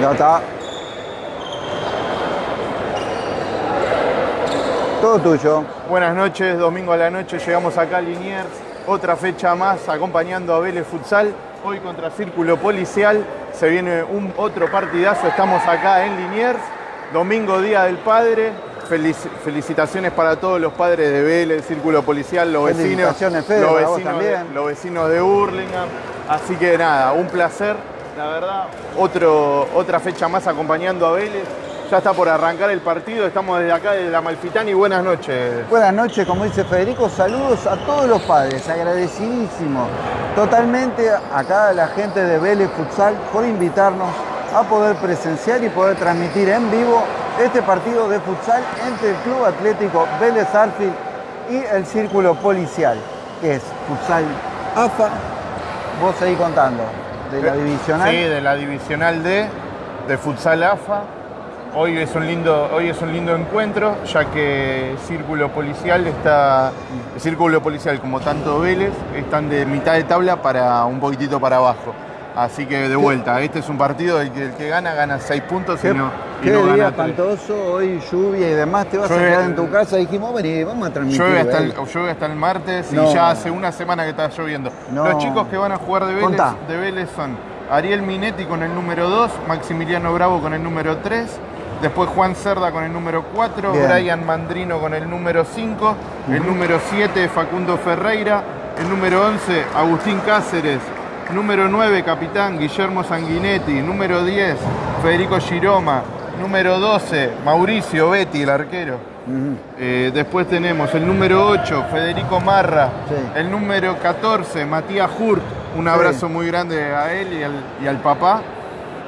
Ya está. Todo tuyo. Buenas noches, domingo a la noche llegamos acá a Liniers, otra fecha más acompañando a Vélez Futsal, hoy contra Círculo Policial, se viene un otro partidazo, estamos acá en Liniers, domingo Día del Padre, Felici- felicitaciones para todos los padres de Vélez, Círculo Policial, los vecinos, Fede, los vecinos, de, los vecinos de Hurlingham, así que nada, un placer, la verdad, otra fecha más acompañando a Vélez. Ya está por arrancar el partido, estamos desde acá, desde la Malfitani. Buenas noches. Buenas noches, como dice Federico, saludos a todos los padres, agradecidísimo totalmente acá la gente de Vélez Futsal por invitarnos a poder presenciar y poder transmitir en vivo este partido de futsal entre el Club Atlético Vélez Arfield y el Círculo Policial, que es Futsal AFA. Vos seguís contando, de la divisional. Sí, de la divisional D, de Futsal AFA. Hoy es un lindo, hoy es un lindo encuentro, ya que Círculo Policial está. El Círculo Policial, como tanto Vélez, están de mitad de tabla para un poquitito para abajo. Así que de vuelta, este es un partido del que el que gana, gana 6 puntos y Qué, no, y qué no día gana tres. espantoso, hoy lluvia y demás, te vas Llueve- a quedar en tu casa, dijimos, vení, vamos a transmitir. Llueve hasta, el, Vélez". llueve hasta el martes No. y ya hace una semana que está lloviendo. No. Los chicos que van a jugar de Vélez, de Vélez son Ariel Minetti con el número 2, Maximiliano Bravo con el número 3, después Juan Cerda con el número 4, Bien. Brian Mandrino con el número 5, el número 7 Facundo Ferreira, el número 11 Agustín Cáceres, número 9 capitán Guillermo Sanguinetti, número 10 Federico Giroma, número 12 Mauricio Betti, el arquero. Eh, después tenemos el número 8, Federico Marra. Sí. El número 14, Matías Hurt. Un Sí. abrazo muy grande a él y al, y al papá.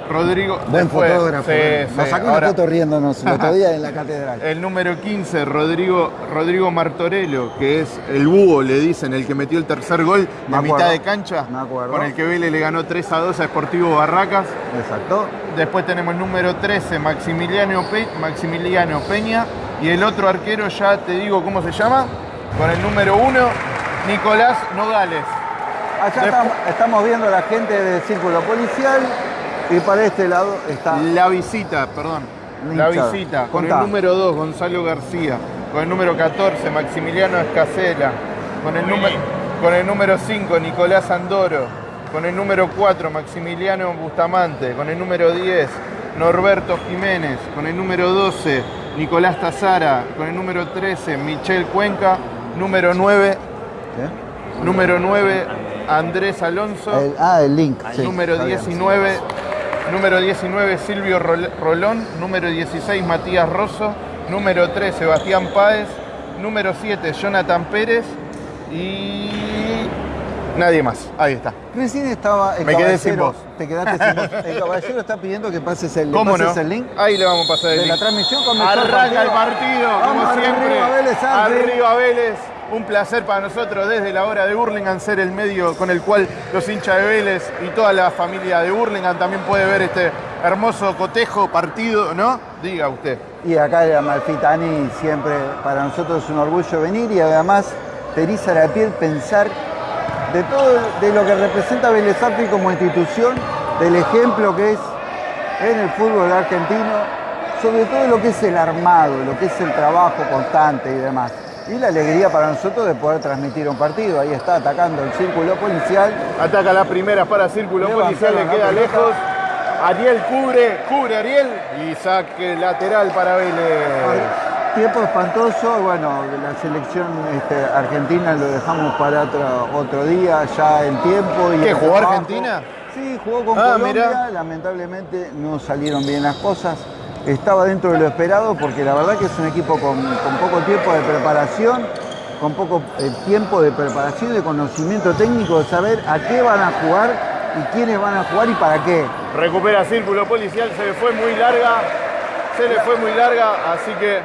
Rodrigo. Buen después- fotógrafo. sí, eh. Nos sacó una Ahora, foto riéndonos el otro día en la catedral. El número 15, Rodrigo, Rodrigo Martorello, que es el búho, le dicen, el que metió el tercer gol acuerdo. mitad de cancha. Me acuerdo. Con el que Vélez le ganó 3 a 2 a Sportivo Barracas. Exacto. Después tenemos el número 13, Maximiliano, Pe- Maximiliano Peña. Y el otro arquero, ya te digo cómo se llama, con el número 1, Nicolás Nogales. Allá Después- estamos viendo a la gente del círculo policial y para este lado está. La visita, perdón. La visita, con Contá. el número 2, Gonzalo García. Con el número 14, Maximiliano Escacela. Con el, número, con el número 5, Nicolás Andoro. Con el número 4, Maximiliano Bustamante. Con el número 10, Norberto Jiménez. Con el número 12, Nicolás Tazara. Con el número 13, Michel Cuenca. Número 9, ¿eh? número 9, Andrés Alonso. El- ah, el link. sí, número está bien. 19, número 19 Silvio Rol- Rolón, número 16 Matías Rosso, número 3 Sebastián Páez, número 7 Jonathan Pérez y nadie más. Ahí está. Recién estaba el Me quedé sin voz. Te quedaste sin voz. El caballero está pidiendo que pases el, le ¿Cómo no? pases el link. Ahí le vamos a pasar el de la link. transmisión el Arranca el partido. partido, como siempre. arriba, Vélez. Arriba Vélez. Un placer para nosotros desde la hora de Burlingame ser el medio con el cual los hinchas de Vélez y toda la familia de Burlingame también puede ver este hermoso cotejo partido, ¿no? Diga usted. Y acá en Amalfitani siempre para nosotros es un orgullo venir y además te eriza la piel pensar de todo de lo que representa Vélez como institución, del ejemplo que es en el fútbol argentino, sobre todo lo que es el armado, lo que es el trabajo constante y demás. Y la alegría para nosotros de poder transmitir un partido. Ahí está atacando el círculo policial. Ataca la primera para Círculo Policial, le queda lejos. Ariel cubre, cubre Ariel y saque lateral para Vélez. Tiempo espantoso, bueno, la selección este, argentina lo dejamos para otro, otro día, ya el tiempo. Y ¿Qué, jugó trabajo. Argentina? Sí, jugó con Ah, Colombia, mirá. lamentablemente no salieron bien las cosas. Estaba dentro de lo esperado porque la verdad que es un equipo con, con poco tiempo de preparación, con poco eh, tiempo de preparación y de conocimiento técnico de saber a qué van a jugar y quiénes van a jugar y para qué. Recupera Círculo Policial, se le fue muy larga. Se le fue muy larga, así que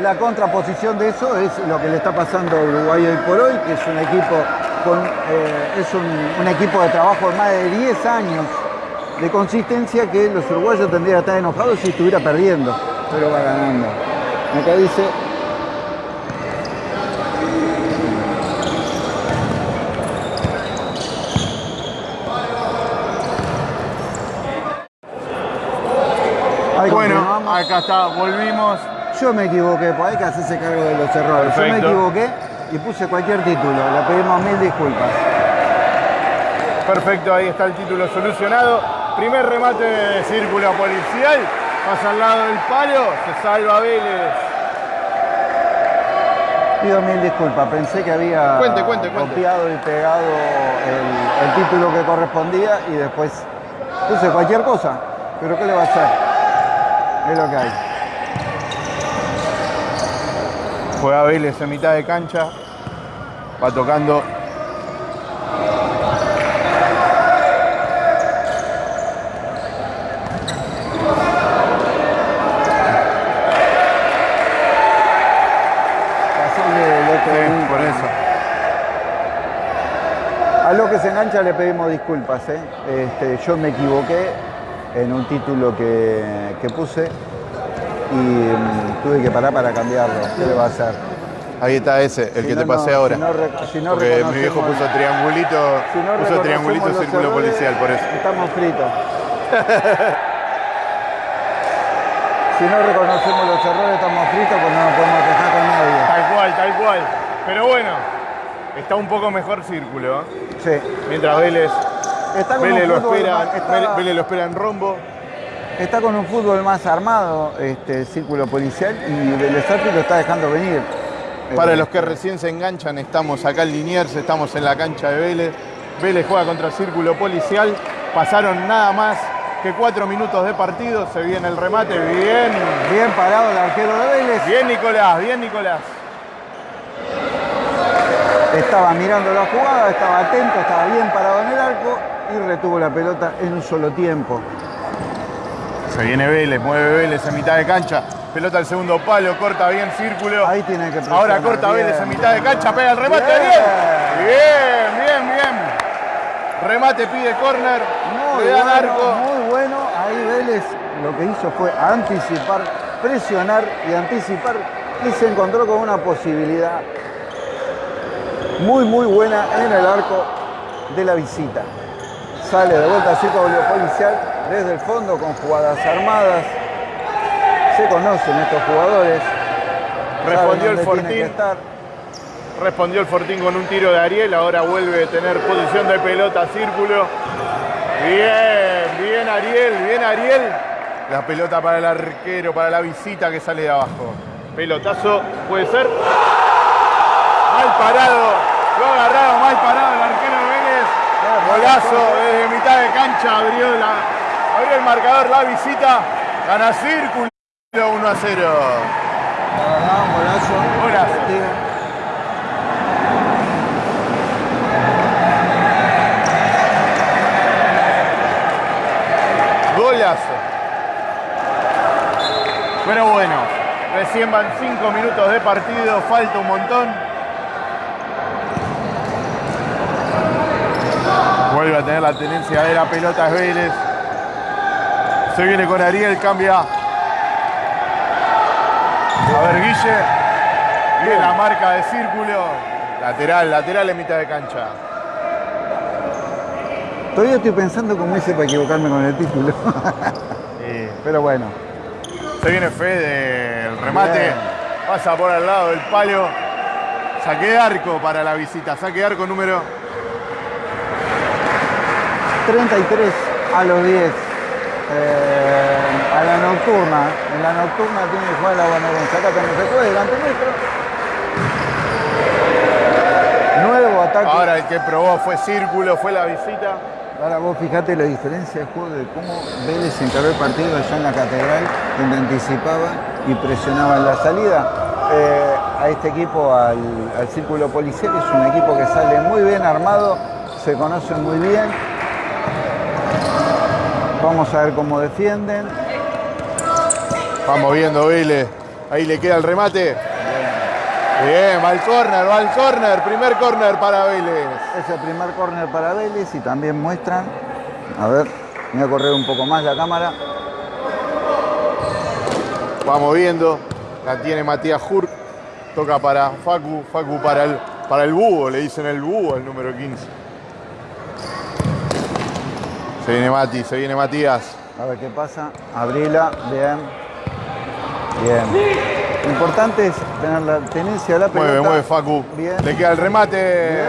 La contraposición de eso es lo que le está pasando a Uruguay hoy por hoy, que es un equipo con eh, es un, un equipo de trabajo de más de 10 años de consistencia que los uruguayos tendrían que estar enojados si estuviera perdiendo, pero va ganando. Acá dice Bueno, acá está, volvimos. Yo me equivoqué, pues hay que hacerse cargo de los errores. Yo me equivoqué y puse cualquier título. Le pedimos mil disculpas. Perfecto, ahí está el título solucionado. Primer remate de círculo policial. Pasa al lado del palo, se salva Vélez. Pido mil disculpas, pensé que había Cuente, cuente, cuente. copiado y pegado el, el título que correspondía y después puse cualquier cosa. Pero ¿qué le va a hacer? Es lo que hay. Juega Vélez en mitad de cancha. Va tocando. Hacerle el otro Sí, link. por eso. A lo que se engancha le pedimos disculpas. ¿eh? Este, yo me equivoqué en un título que, que puse y mm, tuve que parar para cambiarlo. ¿Qué le va a hacer? Ahí está ese, el Si que no, te pasé no, ahora. si no rec- si no Porque mi viejo puso triangulito, Si no puso triangulito círculo errores, policial, por eso. Estamos fritos. si no reconocemos los errores, estamos fritos, pues no nos podemos quejar con nadie. Tal cual, tal cual. Pero bueno, está un poco mejor círculo. ¿eh? Sí. Mientras Vélez, Está Vélez lo espera, más- está- Vélez, Vélez lo espera en rombo. está con un fútbol más armado, este círculo policial, y Vélez lo está dejando venir. Para Eh, los que recién se enganchan, estamos acá en Liniers, estamos en la cancha de Vélez. Vélez juega contra el Círculo Policial. Pasaron nada más que cuatro minutos de partido. Se viene el remate. Bien. Bien parado el arquero de Vélez. Bien, Nicolás. Bien, Nicolás. Estaba mirando la jugada, estaba atento, estaba bien parado en el arco y retuvo la pelota en un solo tiempo. Se viene Vélez, mueve Vélez en mitad de cancha. Pelota al segundo palo, corta bien Círculo. Ahí tiene que presionar. Ahora corta bien. Vélez en mitad de cancha, pega el remate. Bien. Bien. Bien, bien, bien. Remate pide córner. Muy bueno, arco. muy bueno. Ahí Vélez lo que hizo fue anticipar, presionar y anticipar y se encontró con una posibilidad muy, muy buena en el arco de la visita. Sale de vuelta círculo policial desde el fondo con jugadas armadas. Se conocen estos jugadores. Respondió el Fortín. Respondió el Fortín con un tiro de Ariel, ahora vuelve a tener posición de pelota, círculo. Bien, bien Ariel, bien Ariel. La pelota para el arquero, para la visita que sale de abajo. Pelotazo, puede ser. Mal parado, lo ha agarrado mal parado el arquero Vélez. Golazo desde mitad de cancha, abrió, la- abrió el marcador, la visita. Gana círculo 1 a 0. La verdad, un golazo. Golazo. Golazo. Pero bueno, recién van 5 minutos de partido, falta un montón. Vuelve a tener la tenencia de la pelota es Vélez. Se viene con Ariel, cambia. A ver, Guille. Bien la marca de círculo. Lateral, lateral en mitad de cancha. Todavía estoy pensando cómo hice para equivocarme con el título. Pero bueno, Se viene Fede, el remate. Bien. Pasa por al lado del palo. Saque de arco para la visita. Saque de arco número. 33 a los 10. Eh, a la nocturna. En la nocturna tiene que jugar la bonaerense. Acá tenemos el juez delante nuestro. Nuevo ataque. Ahora el que probó fue círculo, fue la visita. Ahora vos fijate la diferencia de juego de cómo Vélez encaró el partido allá en la catedral, donde anticipaba y presionaba en la salida. Eh, a este equipo, al, al círculo policial, es un equipo que sale muy bien armado, se conocen muy bien. Vamos a ver cómo defienden. Vamos viendo Vélez. Ahí le queda el remate. Bien, va al córner, va al córner. Primer córner para Vélez. Es el primer córner para Vélez y también muestran. A ver, voy a correr un poco más la cámara. Vamos viendo. La tiene Matías Hurt. Toca para Facu. Facu para el, para el búho. Le dicen el búho, el número 15. Se viene Mati, se viene Matías. A ver qué pasa. Abrila, bien. Bien. Lo importante es tener la tenencia de la pelota. Mueve, mueve Facu. Bien. Le queda el remate. Bien.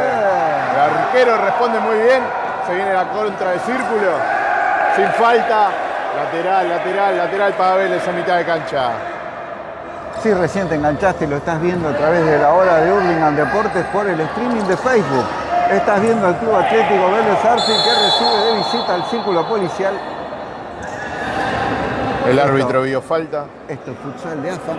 El arquero responde muy bien. Se viene la contra de círculo. Sin falta. Lateral, lateral, lateral para Vélez en mitad de cancha. Sí, recién te enganchaste y lo estás viendo a través de la hora de Hurlingham Deportes por el streaming de Facebook. Estás viendo al Club Atlético Vélez Arfield que recibe de visita al círculo policial. El árbitro vio falta. Esto es futsal de AFA.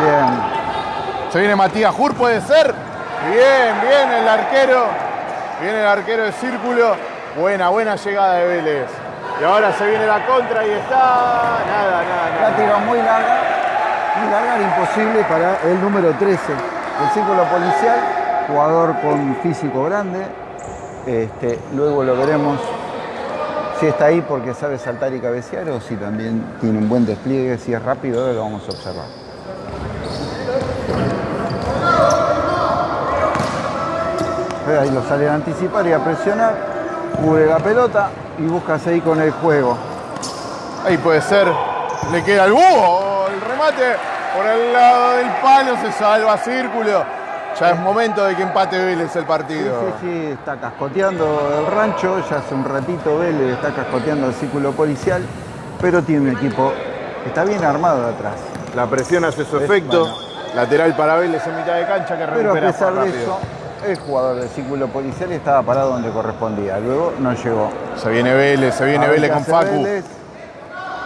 Bien. Se viene Matías Jur, puede ser. Bien, bien el arquero. Viene el arquero de círculo. Buena, buena llegada de Vélez. Y ahora se viene la contra y está. Nada, nada, La nada. tira muy larga. Muy larga, imposible para el número 13 del círculo policial. Jugador con físico grande. Este, luego lo veremos si está ahí porque sabe saltar y cabecear o si también tiene un buen despliegue, si es rápido, lo vamos a observar. Ahí lo sale a anticipar y a presionar, cubre la pelota y busca seguir con el juego. Ahí puede ser. Le queda el búho. El remate por el lado del palo. Se salva círculo. Ya es momento de que empate Vélez el Sí, partido. sí, sí, está cascoteando el rancho, ya hace un ratito Vélez está cascoteando el círculo policial, pero tiene un equipo que está bien armado de atrás. La presión hace su Es- efecto. bueno. Lateral para Vélez en mitad de cancha que Pero a recupera pesar de rápido. eso, el jugador del círculo policial estaba parado donde correspondía, luego no llegó. Se viene Vélez, se viene Vélez con Facu. Vélez.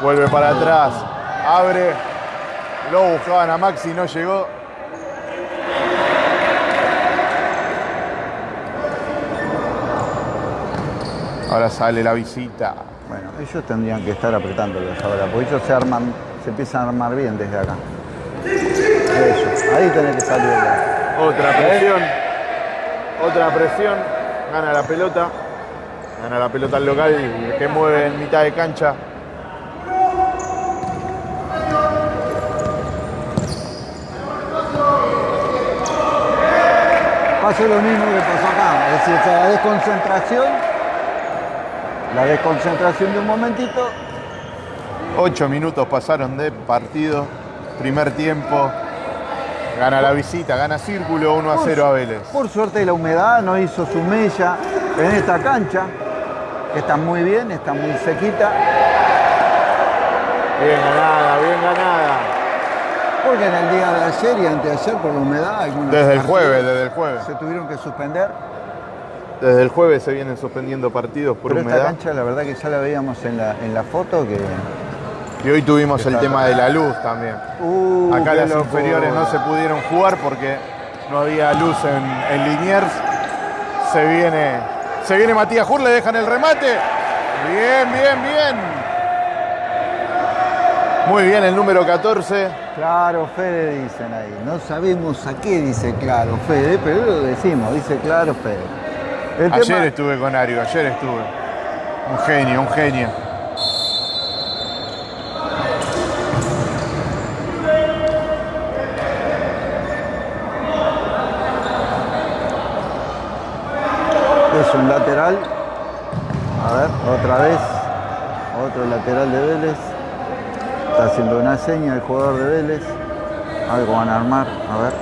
Vuelve para atrás. Abre. Lo buscaban a Maxi, no llegó. Ahora sale la visita. Bueno, ellos tendrían que estar apretándolos ahora, porque ellos se arman, se empiezan a armar bien desde acá. Ahí tenés que salir. Otra presión. Otra presión. Gana la pelota. Gana la pelota el local que mueve en mitad de cancha. Pasó lo mismo que pasó acá, es decir, la desconcentración, la desconcentración de un momentito, Ocho minutos pasaron de partido. Primer tiempo. Gana la visita, gana Círculo 1 a 0 a Vélez. Por suerte la humedad no hizo su mella en esta cancha, que está muy bien, está muy sequita, Bien ganada, bien ganada. porque en el día de ayer y anteayer por la humedad algunos Desde el jueves, desde el jueves. se tuvieron que suspender. Desde el jueves se vienen suspendiendo partidos por Pero esta humedad. cancha la verdad que ya la veíamos en la, en la foto que... Y hoy tuvimos el tema de la luz también. Uh, Acá las loco. inferiores no se pudieron jugar porque no había luz en, en Liniers. Se viene, se viene Matías Jur, le dejan el remate. Bien, bien, bien. Muy bien el número 14. Claro, Fede dicen ahí. No sabemos a qué dice claro, Fede, pero lo decimos, dice claro, Fede. El Ayer tema- estuve con Ario, ayer estuve. Un genio, un genio. Un lateral. A ver, otra vez. Otro lateral de Vélez. Está haciendo una seña el jugador de Vélez. Algo van a armar. A ver.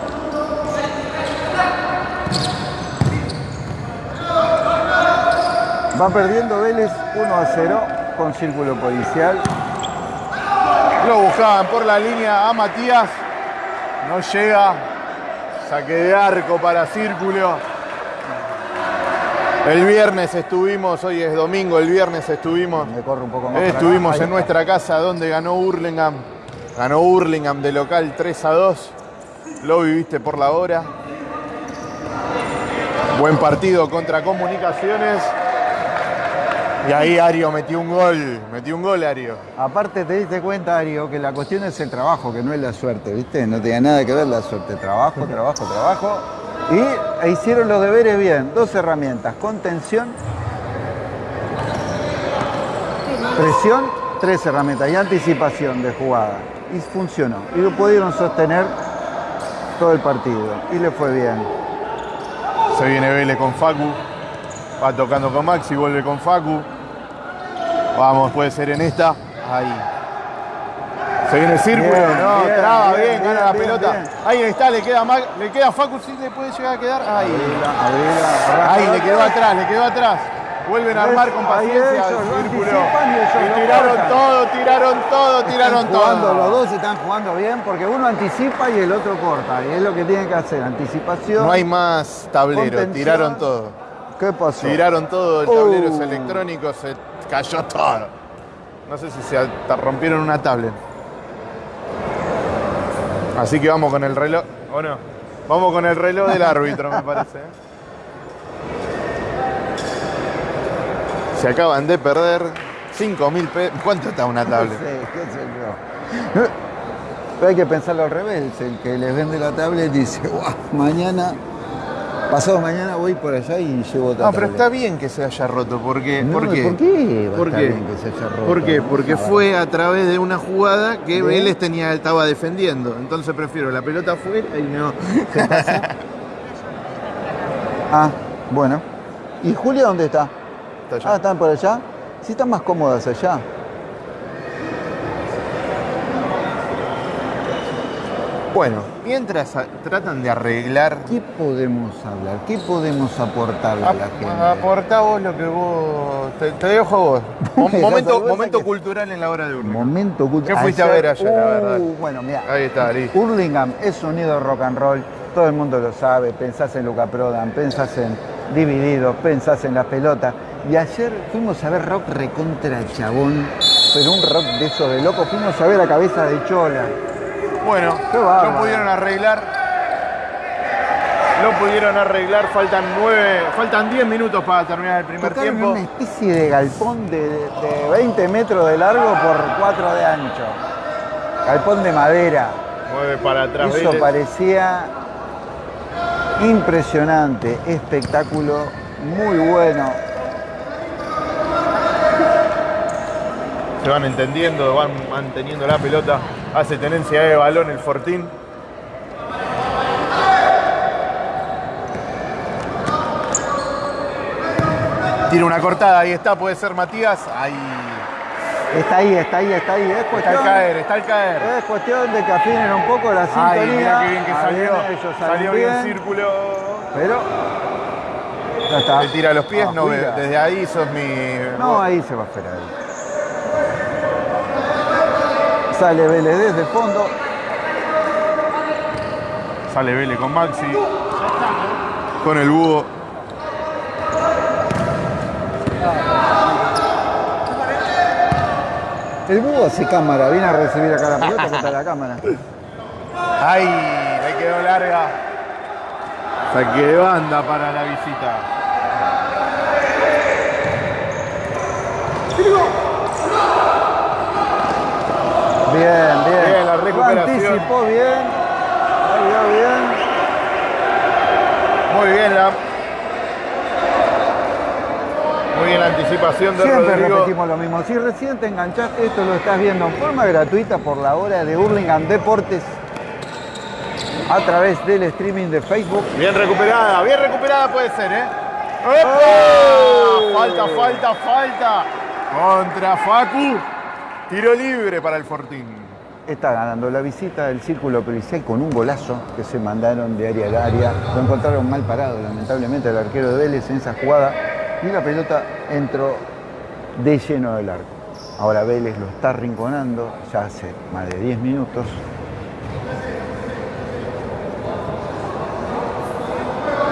Va perdiendo Vélez 1 a 0 con círculo policial. Lo buscaban por la línea a Matías. No llega. Saque de arco para Círculo. El viernes estuvimos, hoy es domingo, el viernes estuvimos. Me corre un poco más. para acá. Estuvimos en nuestra casa donde ganó Hurlingham. Ganó Hurlingham de local 3 a 2. Lo viviste por la hora. Buen partido contra Comunicaciones. Y ahí Ario metió un gol. Metió un gol Ario. Aparte te diste cuenta, Ario, que la cuestión es el trabajo, que no es la suerte, ¿viste? No tenía nada que ver la suerte. Trabajo, trabajo, trabajo. Y hicieron los deberes bien. Dos herramientas, contención, presión tres herramientas y anticipación de jugada. Y funcionó. Y lo pudieron sostener todo el partido. Y le fue bien. Se viene Vélez con Facu. Va tocando con Maxi, vuelve con Facu. Vamos, puede ser en esta. Ahí. Se viene el círculo, Bien, no, bien, traba, bien, bien, gana la bien, pelota. bien. Ahí está, le queda Mag- le queda Facu, sí le puede llegar a quedar. Ahí. Ahí, le quedó atrás, le quedó atrás. Vuelven a armar con paciencia ellos el lo círculo. y ellos Y lo tiraron todo, tiraron todo, tiraron Están jugando, los todo. dos están jugando bien porque uno anticipa y el otro corta. Y es lo que tienen que hacer, anticipación. No hay más tablero, tiraron todo. ¿Qué pasó? Tiraron todo, el tablero es Uh. electrónico, se cayó todo. No sé si se rompieron una tablet. Así que vamos con el reloj, ¿o no? Vamos con el reloj del árbitro, me parece. Se acaban de perder 5 mil pesos. ¿Cuánto está una No tablet? sé, qué sé yo. Pero hay que pensarlo al revés. El que les vende la tablet dice, "Guau, mañana, pasado mañana voy por allá y llevo otra No, pero tablet". está bien que se haya roto. porque No, ¿Por qué? ¿Por qué? ¿Por qué? bien que se haya roto? ¿Por qué? Porque no, fue a través de una jugada que ¿De? Vélez tenía, estaba defendiendo. Entonces prefiero la pelota afuera y no. Ah, bueno. ¿Y Julia dónde está? Está allá. Ah, ¿están por allá? Sí, están más cómodas allá. Bueno, mientras tratan de arreglar. ¿Qué podemos hablar? ¿Qué podemos aportarle a la gente? Aportá vos lo que vos. Te, te dejo a vos. Mo- Me momento momento cultural en la hora de urna. Momento culto- ¿Qué fuiste a ver ayer, la Uh, verdad? Bueno, mira. Ahí está, listo. Hurlingham es sonido rock and roll, todo el mundo lo sabe, pensás en Luca Prodan, pensás en Divididos, pensás en la pelota. Y ayer fuimos a ver rock recontra chabón, pero un rock de esos de locos, fuimos a ver a cabeza de chola. Bueno, lo pudieron arreglar. Lo pudieron arreglar. Faltan nueve, faltan 10 minutos para terminar el primer Tocaron tiempo. una especie de galpón de, de 20 metros de largo por 4 de ancho. Galpón de madera. Mueve para atrás. Eso Vélez. parecía impresionante, espectáculo muy bueno. Se van entendiendo, van manteniendo la pelota. Hace tenencia de balón el Fortín. Tira una cortada, ahí está, puede ser Matías. Ahí. Está ahí, está ahí, está ahí. Es Está al cuestión, caer, está al caer. es cuestión de que afinen un poco la sintonía. Ay, mira qué bien que Ah, salió. ellos Salió bien bien, círculo. Pero ya está. Le tira los pies, no ve. Afuera. Desde ahí sos mi. No, ahí se va a esperar. Sale Vélez desde el fondo. Sale Vélez con Maxi. Con el búho. El búho hace cámara, viene a recibir acá la pelota que está la cámara. ¡Ay! Le quedó larga. Saque de banda para la visita. Bien, bien. Bien, la Lo recuperación. Anticipó bien. Salió bien. Muy bien la. Muy bien la anticipación de Siempre Rodrigo. repetimos lo mismo. Si recién te enganchaste, esto lo estás viendo en forma gratuita por la hora de Hurlingham Deportes a través del streaming de Facebook. Bien recuperada, bien recuperada puede ser, ¿eh? ¡Epa! ¡Oh! Falta, falta, falta. Contra Facu. Tiro libre para el Fortín. Está ganando la visita del Círculo Policial con un golazo que se mandaron de área al área. Lo encontraron mal parado, lamentablemente, el arquero de Vélez en esa jugada. Y la pelota entró de lleno del arco. Ahora Vélez lo está rinconando ya hace más de 10 minutos.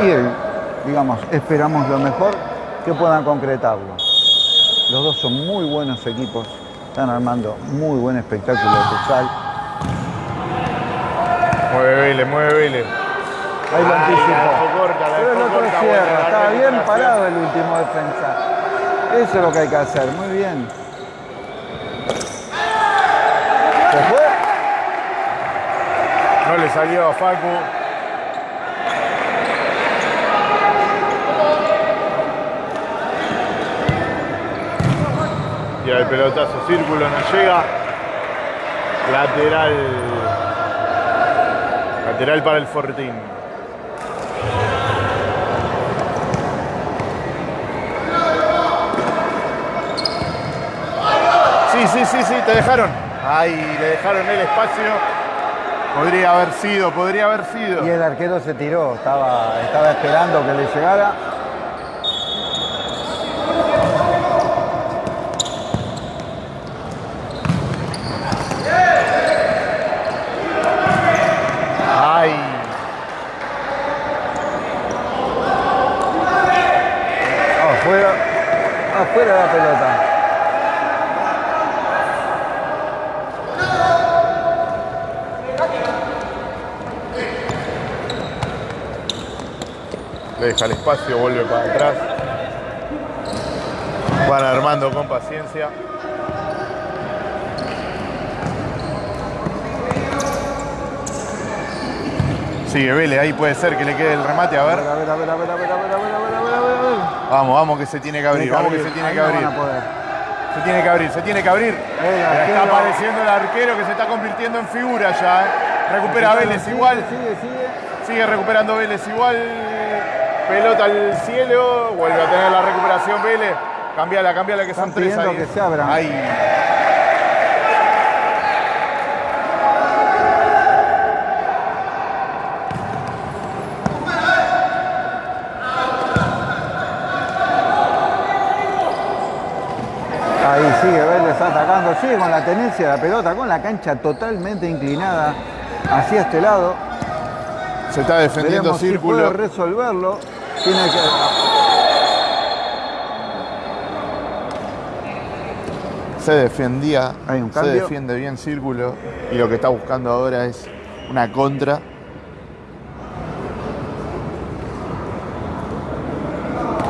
Y él, digamos, esperamos lo mejor que puedan concretarlo. Los dos son muy buenos equipos, están armando muy buen espectáculo de futsal. Mueve Vélez, mueve Vélez. Ahí lo anticipó. Pero el otro cierra, estaba bien parado el último defensa. Eso es lo que hay que hacer, muy bien. ¿Se fue? No le salió a Facu. Y el pelotazo, círculo no llega. Lateral. Lateral para el Fortín. Sí, sí, sí, sí, te dejaron. Ahí, le dejaron el espacio. Podría haber sido, podría haber sido. Y el arquero se tiró, estaba, estaba esperando que le llegara. Ay. Afuera, afuera la pelota. Le deja el espacio, vuelve para atrás. Van armando con paciencia. Sigue Vélez, ahí puede ser que le quede el remate, a ver. A ver, a ver, a ver, a ver, a ver, a ver, a ver, a ver, a ver, a ver. Vamos, vamos que se tiene que abrir, vamos que se tiene que abrir. Se tiene que abrir, se tiene que abrir. Está apareciendo el arquero que se está convirtiendo en figura ya. ¿eh? Recupera Vélez igual. Sigue, sigue. Sigue recuperando Vélez igual. Pelota al cielo. Vuelve a tener la recuperación Vélez. Cambiala, cambiala que Están son tres ahí. que se abran. Ahí. Ahí sigue Vélez atacando, sigue con la tenencia de la pelota, con la cancha totalmente inclinada hacia este lado. Se está defendiendo Veremos si círculo. puede resolverlo. Tiene que... Se defendía. Hay un se defiende bien círculo. Y lo que está buscando ahora es una contra.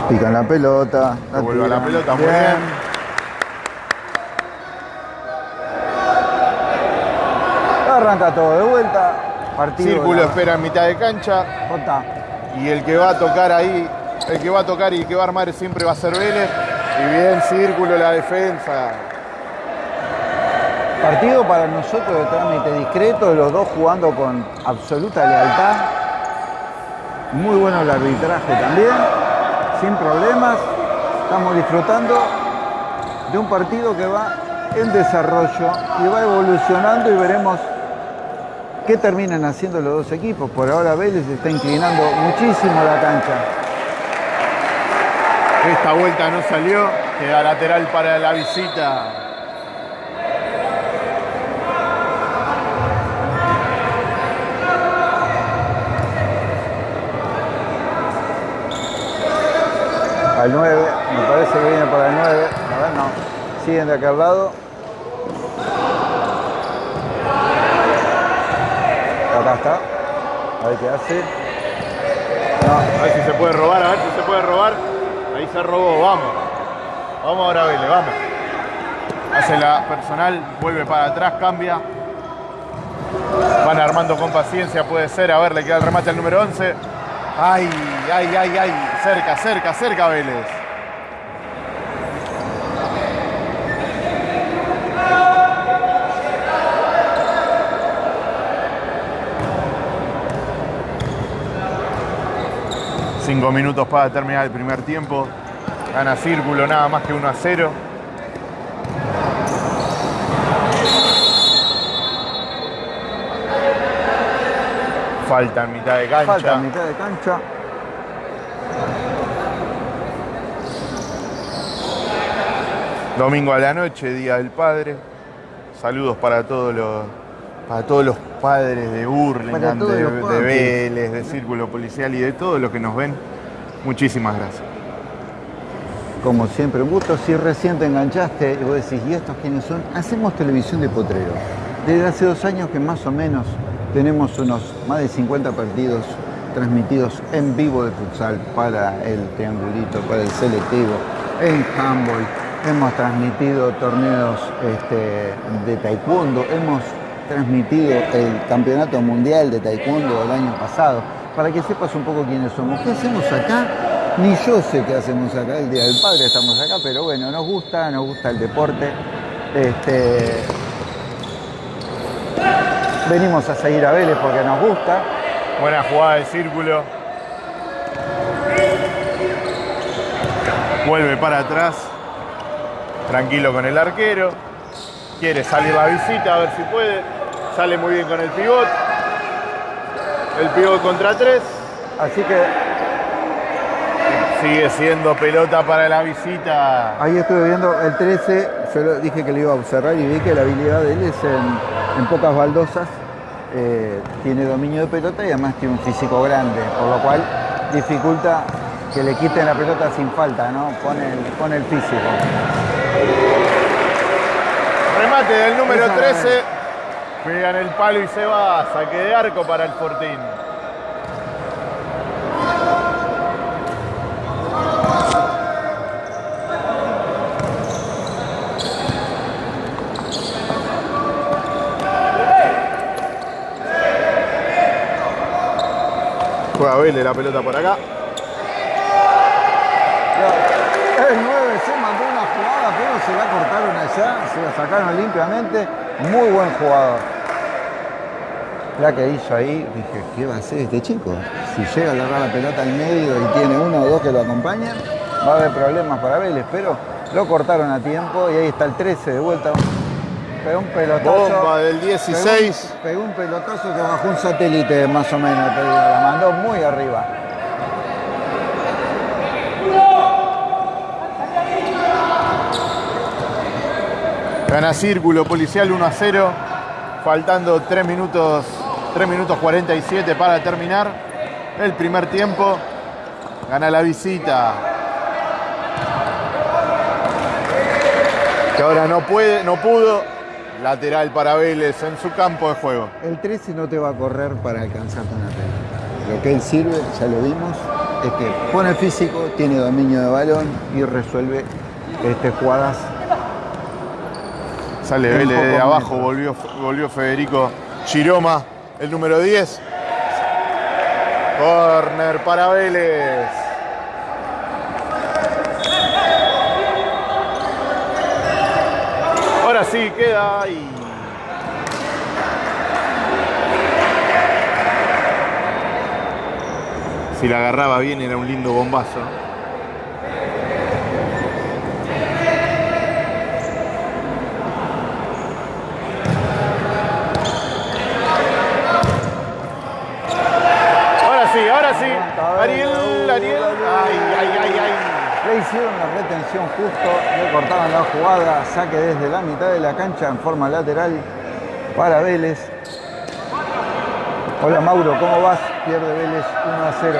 Pican la pelota. Que vuelva la tiran. pelota, muy bien. Arranca todo de vuelta. Partido. Círculo la- espera en mitad de cancha. Jota. Y el que va a tocar ahí, el que va a tocar y el que va a armar siempre va a ser Vélez. Y bien, círculo la defensa. Partido para nosotros de trámite discreto, los dos jugando con absoluta lealtad. Muy bueno el arbitraje también, sin problemas. Estamos disfrutando de un partido que va en desarrollo y va evolucionando y veremos qué terminan haciendo los dos equipos. Por ahora Vélez está inclinando muchísimo la cancha. Esta vuelta no salió, queda lateral para la visita. Al 9, me parece que viene para el 9. A ver, no. Siguen de aquel lado. Acá está. A ver qué hace. A ver si se puede robar, a ver si se puede robar. Ahí se robó, vamos. Vamos ahora, Vélez, vamos. Hace la personal, vuelve para atrás, cambia. Van armando con paciencia, puede ser. A ver, le queda el remate al número 11. Ay, ay, ay, ay. Cerca, cerca, cerca, Vélez. Cinco minutos para terminar el primer tiempo. Gana Círculo nada más que 1 a 0. Falta en mitad de cancha. falta mitad de cancha. Domingo a la noche, Día del Padre. Saludos para todos los, para todos los padres de todos de, de. Vélez, de Círculo Policial y de todos los que nos ven. Muchísimas gracias. Como siempre, un gusto. Si recién te enganchaste y vos decís, ¿y estos quiénes son? Hacemos televisión de potrero. Desde hace dos años que más o menos tenemos unos más de 50 partidos transmitidos en vivo de futsal para el triangulito, para el selectivo, en handball. Hemos transmitido torneos este, de taekwondo, hemos transmitido el campeonato mundial de taekwondo del año pasado. Para que sepas un poco quiénes somos. ¿Qué hacemos acá? Ni yo sé qué hacemos acá, el Día del Padre estamos acá, pero bueno, nos gusta, nos gusta el deporte. Este, venimos a seguir a Vélez porque nos gusta. Buena jugada de círculo. Vuelve para atrás. Tranquilo con el arquero. Quiere salir la visita a ver si puede. Sale muy bien con el pivot. El pivot contra tres. Así que Sigue siendo pelota para la visita. ahí estuve viendo el 13, yo dije que le iba a observar y vi que la habilidad de él es en, en pocas baldosas. eh, tiene dominio de pelota y además tiene un físico grande, por lo cual dificulta que le quiten la pelota sin falta, ¿no? Pone el, pone el físico. Remate del número Esa 13. En el palo y se va. Saque de arco para el Fortín. Juega Vélez la pelota por acá. El 9 se mandó una jugada, pero se la cortaron allá, se la sacaron limpiamente. Muy buen jugador. La que hizo ahí, dije, ¿qué va a hacer este chico? Si llega a agarrar la pelota al medio y tiene uno o dos que lo acompañan, va a haber problemas para Vélez, pero lo cortaron a tiempo y ahí está el 13 de vuelta. Pegó un pelotazo. Bomba del 16. Pegó un, pegó un pelotazo que bajó un satélite más o menos, la mandó muy arriba. Gana Círculo Policial 1 a 0. Faltando 3 minutos, 3 minutos 47 para terminar el primer tiempo. Gana la visita. Que ahora no puede, no pudo. Lateral para Vélez en su campo de juego. El 13 no te va a correr para alcanzarte una pelota. Lo que él sirve, ya lo vimos, es que pone físico, tiene dominio de balón y resuelve este, jugadas. Sale Vélez de abajo, volvió, volvió Federico Chiroma, el número 10. Corner para Vélez. Ahora sí, queda ahí. Si la agarraba bien era un lindo bombazo. Ahora sí, ahora sí. Ariel, Ariel. Ay, ay, ay, ay. Le hicieron la retención justo, le cortaron la jugada, saque desde la mitad de la cancha en forma lateral para Vélez. Hola Mauro, ¿cómo vas? Pierde Vélez 1 a 0.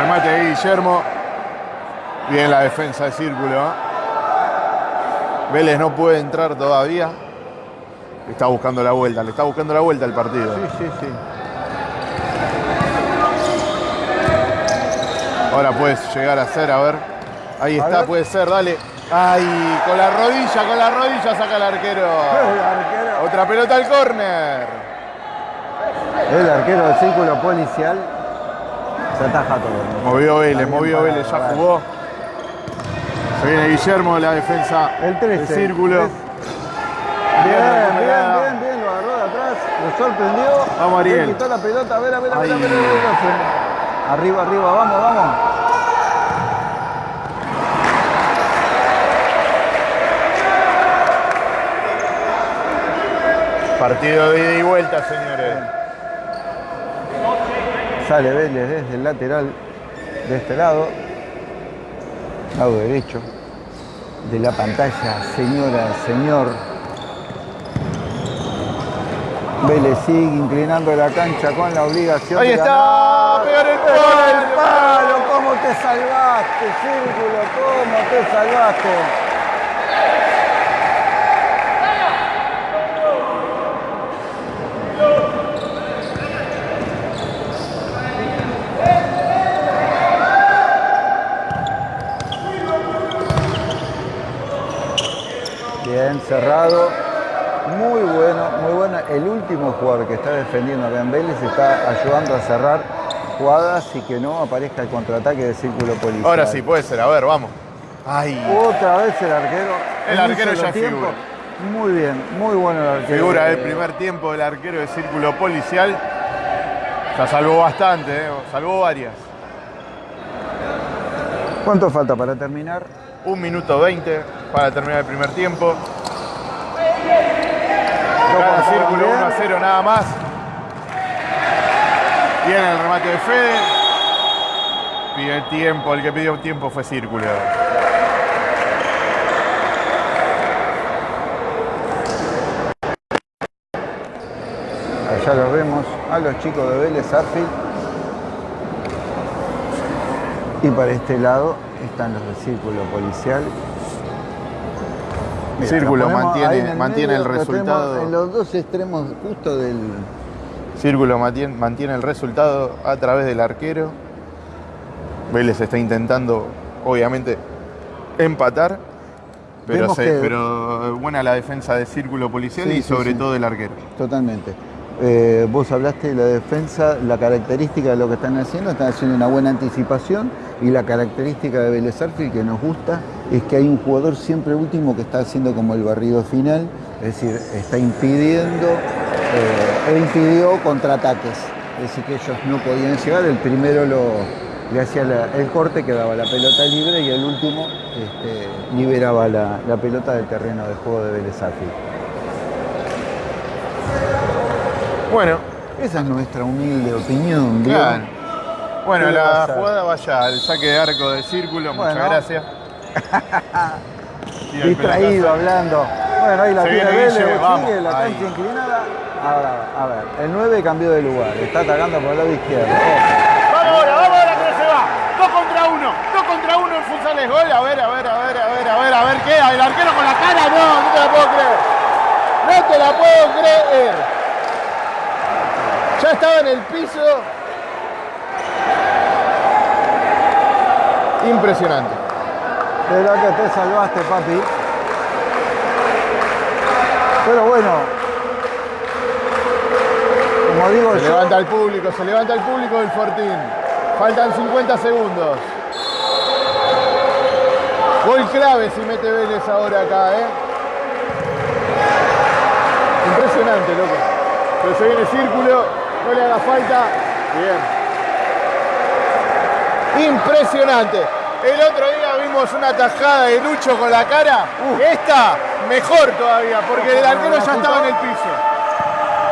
Remate de Guillermo. Bien la defensa de círculo. ¿eh? Vélez no puede entrar todavía. Está buscando la vuelta, le está buscando la vuelta al partido. Sí, sí, sí. Ahora puedes llegar a ser, a ver. Ahí A está, ver. puede ser, dale. Ay, con la rodilla, con la rodilla saca el arquero. El arquero, Otra pelota al córner. el arquero del círculo policial se ataja todo. Movió Vélez, También movió para- Vélez, ya para- jugó. Se viene Guillermo de la defensa El 13. del círculo. Bien, bien, recuperada. bien, bien, lo agarró de atrás, lo sorprendió. Vamos, Ariel. Le quitó la pelota, a ver, a ver, a ver, a Ay. ver, a ver, a ver. Arriba, arriba, vamos, vamos. Partido de ida y vuelta, señores. Sale Vélez desde el lateral de este lado, lado derecho de la pantalla, señora, señor. Vélez sigue inclinando la cancha con la obligación Ahí de está, pegar el ¡Pegar palo. el palo! ¿Cómo te salvaste, Círculo? ¿Cómo te salvaste? Bien, cerrado. muy bueno, muy bueno. El último jugador que está defendiendo a Ben Vélez está ayudando a cerrar jugadas y que no aparezca el contraataque de círculo policial. Ahora sí, puede ser. A ver, vamos. Ay. Otra vez el arquero. El arquero ya tiempo. figura. Muy bien, muy bueno el arquero. Figura el primer tiempo del arquero de círculo policial. Ya salvó bastante, ¿eh? salvó varias. ¿Cuánto falta para terminar? Un minuto 20 para terminar el primer tiempo. Cada círculo bien. 1 a 0 nada más. Viene el remate de Fede. Pide el tiempo, el que pidió tiempo fue círculo. Allá lo vemos a los chicos de Vélez Arfield. Y para este lado están los del círculo policial. Mira, Círculo mantiene- el resultado. En los dos extremos justo del... Círculo mantiene, mantiene el resultado a través del arquero. Vélez está intentando, obviamente, empatar. Pero, se- que- pero buena la defensa de círculo policial Sí, y sí, sobre sí. todo del arquero. Totalmente. Eh, vos hablaste de la defensa, la característica de lo que están haciendo, están haciendo una buena anticipación y la característica de Vélez Arfield que nos gusta es que hay un jugador siempre último que está haciendo como el barrido final, es decir, está impidiendo, eh, e impidió contraataques, es decir, que ellos no podían llegar, el primero lo, le hacía la- el corte, quedaba la pelota libre y el último este, liberaba la, la pelota del terreno de juego de Vélez Arfield. Bueno, Esa es nuestra humilde opinión. claro. Bueno, ¿Qué la jugada vaya al saque de arco de círculo, Bueno. muchas gracias. Distraído hablando. Bueno, ahí la tiene Vélez, sigue la cancha inclinada. Ahora, a ver, el 9 cambió de lugar, está atacando por el lado izquierdo. Ojo. Vamos ahora, vamos ahora que se va. Dos contra uno, dos contra uno en futsal es gol. A ver, a ver, a ver, a ver, a ver, a ver, queda el arquero con la cara. No, no te la puedo creer. No te la puedo creer. Ya estaba en el piso. Impresionante. Pero que te salvaste, papi. Pero bueno, como digo Se yo, levanta el público, se levanta el público del Fortín. Faltan 50 segundos. Gol clave si mete Vélez ahora acá, ¿eh? Impresionante, loco. Pero se viene círculo, no le haga falta. Bien. Impresionante. El otro día vimos una tajada de Lucho con la cara. Esta, mejor todavía, porque el arquero ya estaba en el piso.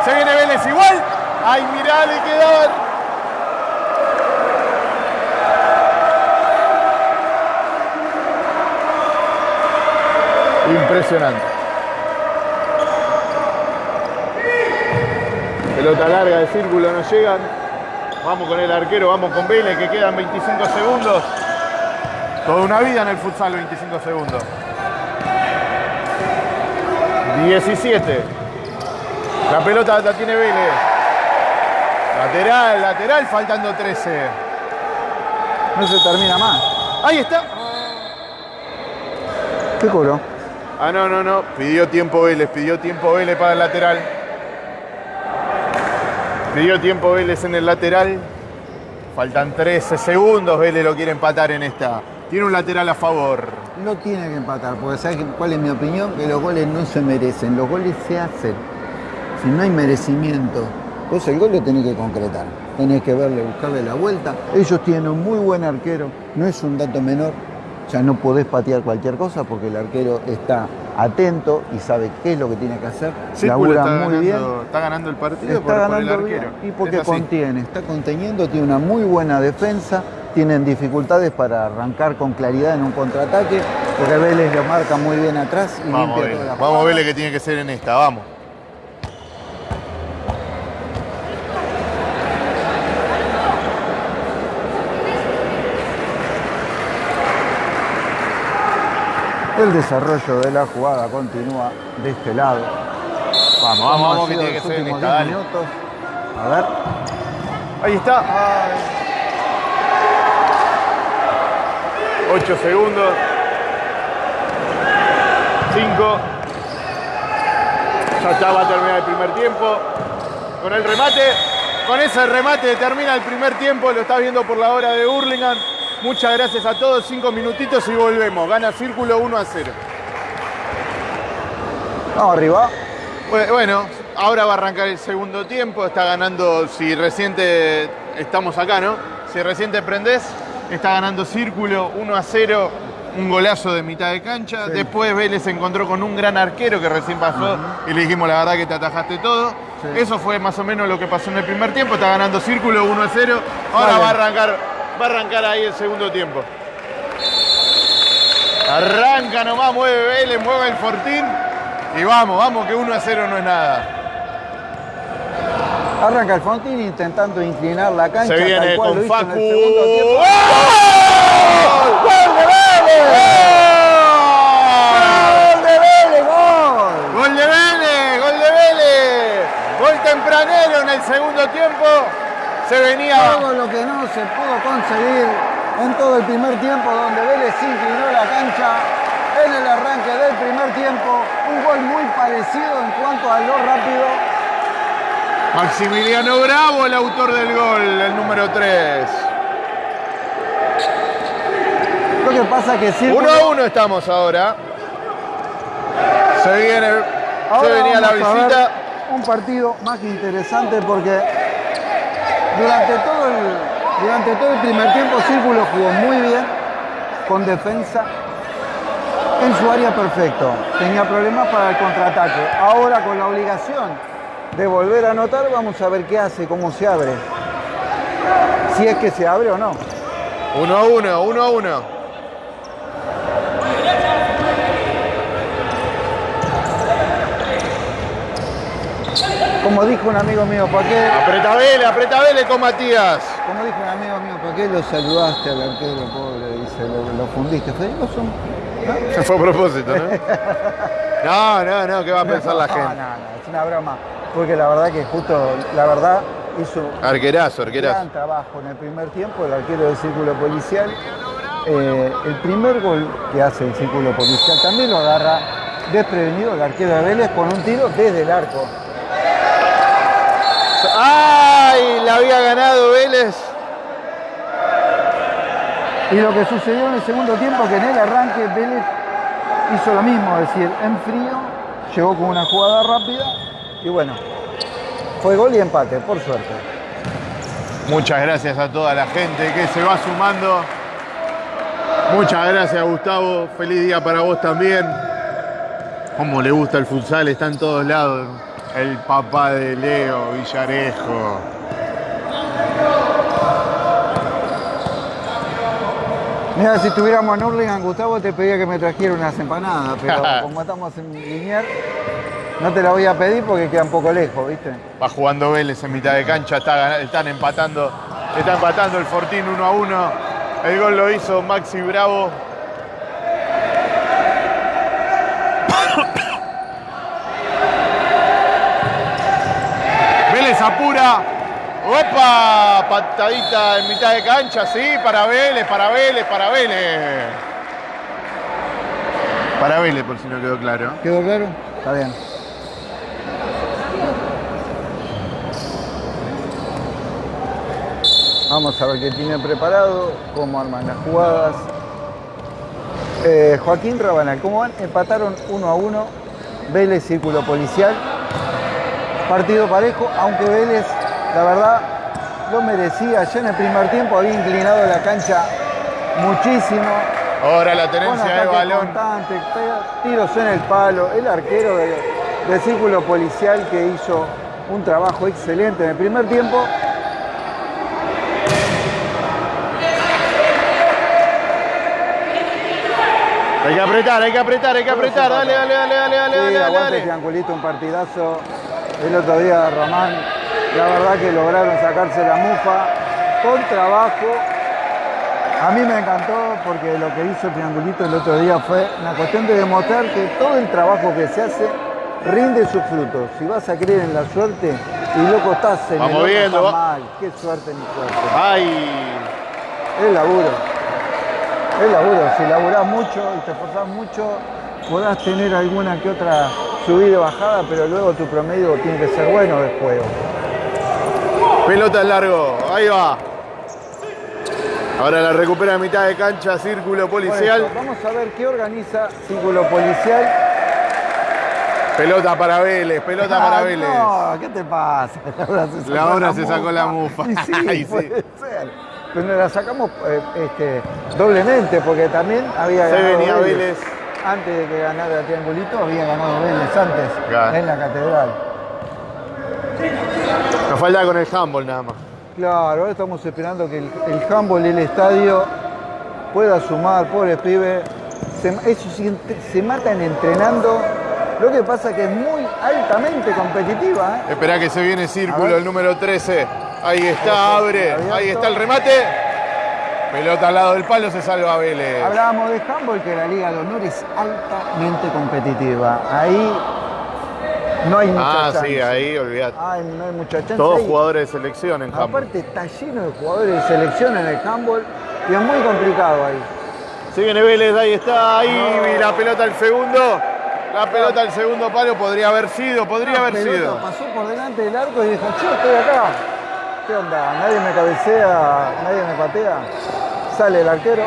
Se viene Vélez igual. Ay, mirá, le quedaban. Impresionante. Pelota larga de círculo, no llegan. Vamos con el arquero, vamos con Vélez, que quedan 25 segundos. Toda una vida en el futsal, 25 segundos. 17. La pelota la tiene Vélez. Lateral, lateral, faltando 13. no se termina más. Ahí está. ¿Qué cobró? Ah, no, no, no. Pidió tiempo Vélez, pidió tiempo Vélez para el lateral. Pidió tiempo Vélez en el lateral. Faltan 13 segundos. Vélez lo quiere empatar en esta. Tiene un lateral a favor. No tiene que empatar, porque ¿sabes cuál es mi opinión? Que los goles no se merecen, los goles se hacen. Si no hay merecimiento, vos el gol lo tenés que concretar. Tenés que verle, buscarle la vuelta. Ellos tienen un muy buen arquero, no es un dato menor. Ya no podés patear cualquier cosa porque el arquero está atento y sabe qué es lo que tiene que hacer. Círculo labura está muy ganando, bien. está ganando el partido Está por, por el ganando bien arquero. y porque Es contiene, está conteniendo, tiene una muy buena defensa, tienen dificultades para arrancar con claridad en un contraataque, porque Vélez lo marca muy bien atrás y Vamos, limpia Vélez. toda la Vamos, jugada. Vélez, que tiene que ser en esta. Vamos. El desarrollo de la jugada continúa de este lado. Vamos, vamos, vamos, que tiene que ser. 10 Dale. minutos. A ver, Ahí está. 8 segundos. 5. Ya está, va a terminar el primer tiempo. Con el remate, con ese remate termina el primer tiempo, lo estás viendo por la hora de Hurlingham. Muchas gracias a todos, cinco minutitos y volvemos. Gana Círculo 1 a 0. Vamos arriba. Bueno, ahora va a arrancar el segundo tiempo, está ganando, si reciente estamos acá, ¿no? Si reciente prendés, está ganando Círculo 1 a 0, un golazo de mitad de cancha. Después Vélez se encontró con un gran arquero que recién pasó y le dijimos la verdad que te atajaste todo. Eso fue más o menos lo que pasó en el primer tiempo, está ganando Círculo 1 a 0. Ahora va a arrancar, va a arrancar ahí el segundo tiempo. Arranca nomás, mueve Vélez, mueve el Fortín. Y vamos, vamos, que 1 a 0 no es nada. Arranca el Fontín intentando inclinar la cancha. Se viene tal cual con Facu. ¡Gol! ¡Gol de Vélez! ¡Gol de Vélez! ¡Gol! ¡Gol de Vélez! ¡Gol de Vélez! Gol tempranero en el segundo tiempo. Se venía. Todo lo que no se pudo conseguir en todo el primer tiempo, donde Vélez inclinó la cancha en el arranque del primer tiempo. Un gol muy parecido en cuanto a lo rápido. Maximiliano Bravo, el autor del gol, el número 3. Lo que pasa es que Círculo... 1 a 1 estamos ahora. Se viene. Ahora se venía la visita. un partido más que interesante porque durante todo el, durante todo el primer tiempo Círculo jugó muy bien, con defensa, en su área perfecto. Tenía problemas para el contraataque. Ahora con la obligación de volver a anotar, vamos a ver qué hace, cómo se abre. Si es que se abre o no. 1 a 1, 1 a 1. Como dijo un amigo mío, ¿para qué? Apreta Vélez, apreta Vélez con Matías. Como dijo un amigo mío, ¿para qué lo saludaste al arquero pobre? Dice, lo, lo fundiste. Federico son Fue a propósito, ¿no? No, no, no, ¿qué va a pensar la No, gente? no, no, es una broma. Porque la verdad que justo, la verdad, hizo Arquerazo, un arquerazo. gran trabajo en el primer tiempo, el arquero del círculo policial. Eh, el primer gol que hace el círculo policial también lo agarra desprevenido el arquero de Vélez con un tiro desde el arco. ¡Ay! La había ganado Vélez. Y lo que sucedió en el segundo tiempo, que en el arranque Vélez hizo lo mismo, es decir, en frío, llegó con una jugada rápida y bueno, fue gol y empate, por suerte. Muchas gracias a toda la gente que se va sumando. Muchas gracias, Gustavo. Feliz día para vos también. Como le gusta el futsal, está en todos lados. El papá de Leo Villarejo. Mira, si estuviéramos en Hurlingham, Gustavo, te pedía que me trajera unas empanadas, pero como estamos en Liniers, no te la voy a pedir porque queda un poco lejos, ¿viste? Va jugando Vélez en mitad de cancha, está están empatando, está empatando el Fortín 1 a 1. El gol lo hizo Maxi Bravo. ¡Opa! Patadita en mitad de cancha, sí, para Vélez, para Vélez, para Vélez. Para Vélez, por si no quedó claro. ¿Quedó claro? Está bien. Vamos a ver qué tiene preparado, cómo arman las jugadas. Eh, Joaquín Rabanal, ¿cómo van? Empataron 1 a 1. Vélez, círculo policial. Partido parejo, aunque Vélez, la verdad, lo merecía. Ya en el primer tiempo había inclinado la cancha muchísimo. Ahora la tenencia de balón. constante, tiros en el palo, el arquero de- del círculo policial que hizo un trabajo excelente en el primer tiempo. Hay que apretar, hay que apretar, hay que apretar. Dale, dale, dale, dale, dale, Sí, dale, dale. Triangulito, un partidazo. El otro día Román, la verdad que lograron sacarse la mufa con trabajo. A mí me encantó porque lo que hizo Triangulito el otro día fue una cuestión de demostrar que todo el trabajo que se hace rinde sus frutos. Si vas a creer en la suerte y loco estás en Vamos el viendo, mal. Qué suerte ni suerte. Ay, Es laburo. Es laburo. Si laburás mucho y te esforzás mucho, podrás tener alguna que otra subida y bajada, pero luego tu promedio tiene que ser bueno de juego. Pelota al largo, ahí va. Ahora la recupera a mitad de cancha, círculo policial. eso, vamos a ver qué organiza Círculo Policial. Pelota para Vélez, pelota para Ah, Vélez. No, ¿qué te pasa? Laura se La Laura se sacó la mufa. Y sí, sí. ser. Pero nos la sacamos eh, este, doblemente, porque también había Se ganado venía Vélez. Antes de que ganara el triangulito, había ganado Vélez antes, Claro. en la catedral. Nos falta con el handball nada más. Claro, ahora estamos esperando que el, el handball y el estadio pueda sumar, pobres pibes. Se, ellos se matan entrenando. Lo que pasa que es muy altamente competitiva. ¿eh? Espera que se viene círculo, el número 13. Ahí está, abre. abierto. Ahí está el remate. Pelota al lado del palo, se salva Vélez. Hablábamos de handball, que la Liga de Honor es altamente competitiva. Ahí no hay mucha Ah, chance. sí, ahí, olvidate. Ay, no hay mucha chance. Todos Ahí- jugadores de selección en handball. Aparte está lleno de jugadores de selección en el handball y es muy complicado ahí. Se viene Vélez, ahí está, ahí y la pelota al segundo. La pelota al segundo palo podría haber sido, podría La haber pelota sido. Pasó por delante del arco y dijo, yo estoy acá. ¿Qué onda? ¿Nadie me cabecea? ¿Nadie me patea? Sale el arquero.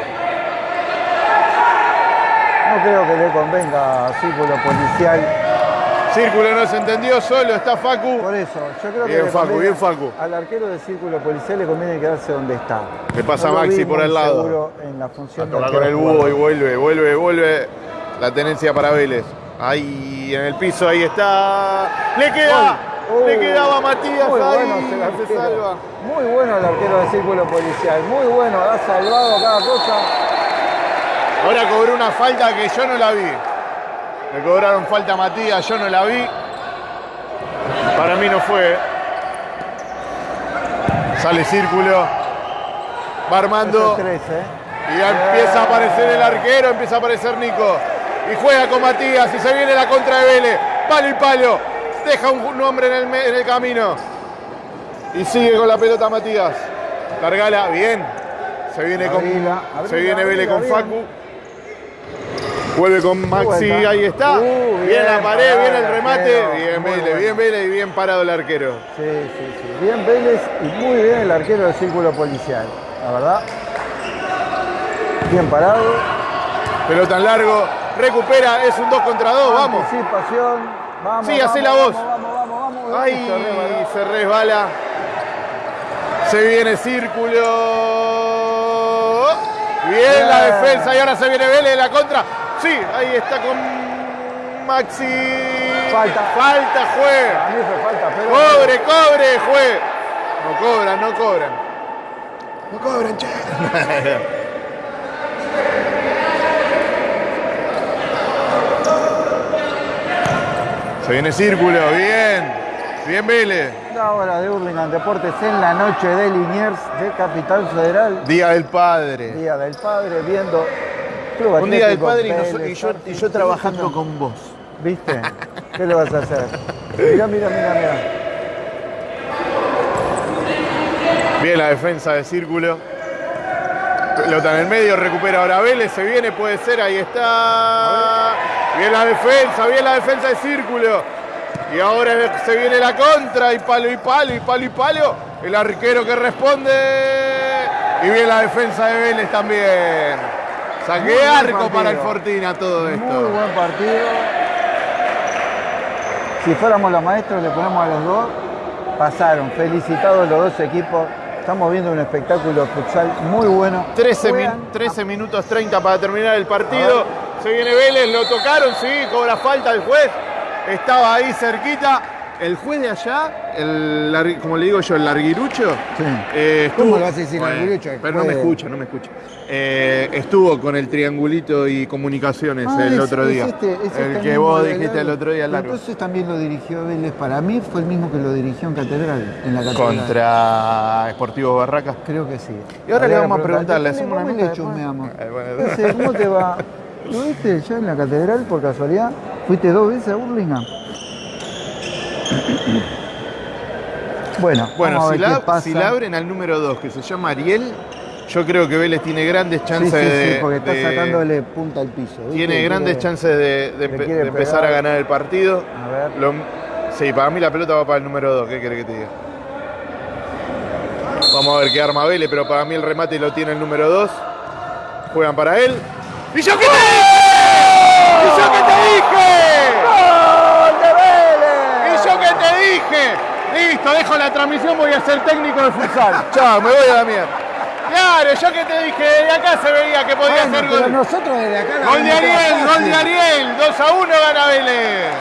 No creo que le convenga a Círculo Policial. Círculo no se entendió, solo está Facu. Por eso, yo creo que Bien, Facu, conviene- bien, Facu. al arquero de Círculo Policial le conviene quedarse donde está. Le pasa No Maxi por el lado. en la función con el búho y vuelve, vuelve, vuelve. La tenencia para Vélez. Ahí en el piso, ahí está. ¡Le queda! ¡Le quedaba Matías muy ahí! bueno se arquero. salva. Muy bueno el arquero de Círculo Policial. Muy bueno, ha salvado cada cosa. Ahora cobró una falta que yo no la vi. Le cobraron falta a Matías, yo no la vi. Para mí no fue. Sale círculo. Va armando. Es el 13, ¿eh? Y ya empieza a aparecer el arquero, empieza a aparecer Nico. Y juega con Matías y se viene la contra de Vélez. Palo y palo. Deja un hombre en el, en el camino. Y sigue con la pelota Matías. Largala, bien. Se viene con, Abrila, se abrila, viene Vélez con abrila, Facu. Vuelve con Maxi, ahí está. Uh, bien, la pared, bien el remate. Bien Vélez, bueno. bien Vélez y bien parado el arquero. Sí, sí, sí. Bien Vélez y muy bien el arquero del Círculo Policial. La verdad. Bien parado. Pelota en largo. Recupera, es un 2 contra 2, vamos. Anticipación. Vamos. Sí, vamos, hacé la voz. Vamos, vamos, vamos. Ay, Se resbaló. se resbala. Se viene círculo. Bien la Bien. defensa y ahora se viene Vélez la contra. Sí, ahí está con Maxi. Falta. Falta, juega. A mí fue falta, pero. Cobre, cobre, juez. No cobran, no cobran. No cobran, che. Se viene círculo, bien. Bien Vélez. La hora de Hurlingham Deportes en la noche de Liniers de Capital Federal. Día del Padre. Día del Padre, viendo. Club Un día del Padre y, yo, y Argentina. yo trabajando con vos. ¿Viste? ¿Qué le vas a hacer? Mira, mira, mira, mira. Bien la defensa de círculo. Pelota en el medio, recupera ahora Vélez, se viene, puede ser, ahí está. Bien la defensa, bien la defensa de círculo. Y ahora se viene la contra, y palo y palo, y palo y palo. El arquero que responde. Y bien la defensa de Vélez también. Muy Saqué buen arco para el Fortina todo Muy esto. buen partido. Si fuéramos los maestros, le ponemos a los dos. Pasaron. Felicitados los dos equipos. Estamos viendo un espectáculo futsal muy bueno. 13, min- Juegan 13 minutos 30 para terminar el partido. Se viene Vélez, lo tocaron, sí, cobra falta el juez. Estaba ahí cerquita. El juez de allá, el, como le digo yo, el larguirucho. Sí. eh, ¿Cómo le vas a decir Bueno, larguirucho? Pero no me escucha, no me escucha. Eh, estuvo con el triangulito y comunicaciones Ah, el es- otro es día. este- es este el que vos dijiste el otro día largo. Entonces también lo dirigió Vélez. Para mí fue el mismo que lo dirigió en Catedral. En la Catedral. Contra Sportivo Barracas. Creo que sí. Y ahora le vamos a que preguntar, ¿le Después hacemos una le chusmeamos. Eh, bueno. Entonces, ¿Cómo te va? ¿Lo viste ya en la catedral por casualidad? ¿Fuiste dos veces a Burlingame? Bueno, Bueno, si la, si la abren al número 2, que se llama Ariel, Yo creo que Vélez tiene grandes chances sí, de. sí, porque está de- sacándole punta al piso. ¿viste? Tiene grandes Quiere- chances de, de le empe- quiere de empezar a ganar el partido. A ver. Lo- sí, para mí la pelota va para el número 2. ¿Qué querés que te diga? Vamos a ver qué arma Vélez, pero para mí el remate lo tiene el número 2. Juegan para él. ¡Y yo qué te dije! ¡Y yo qué te dije! ¡Gol de Vélez! ¡Y yo qué te dije! Listo, dejo la transmisión, voy a ser técnico de futsal. Chao, me voy a la mierda. Claro, yo que te dije, de acá se veía que podía Bueno, ser pero gol. nosotros desde acá la Gol de Ariel, gol fácil. de Ariel. 2 a 1 gana Vélez.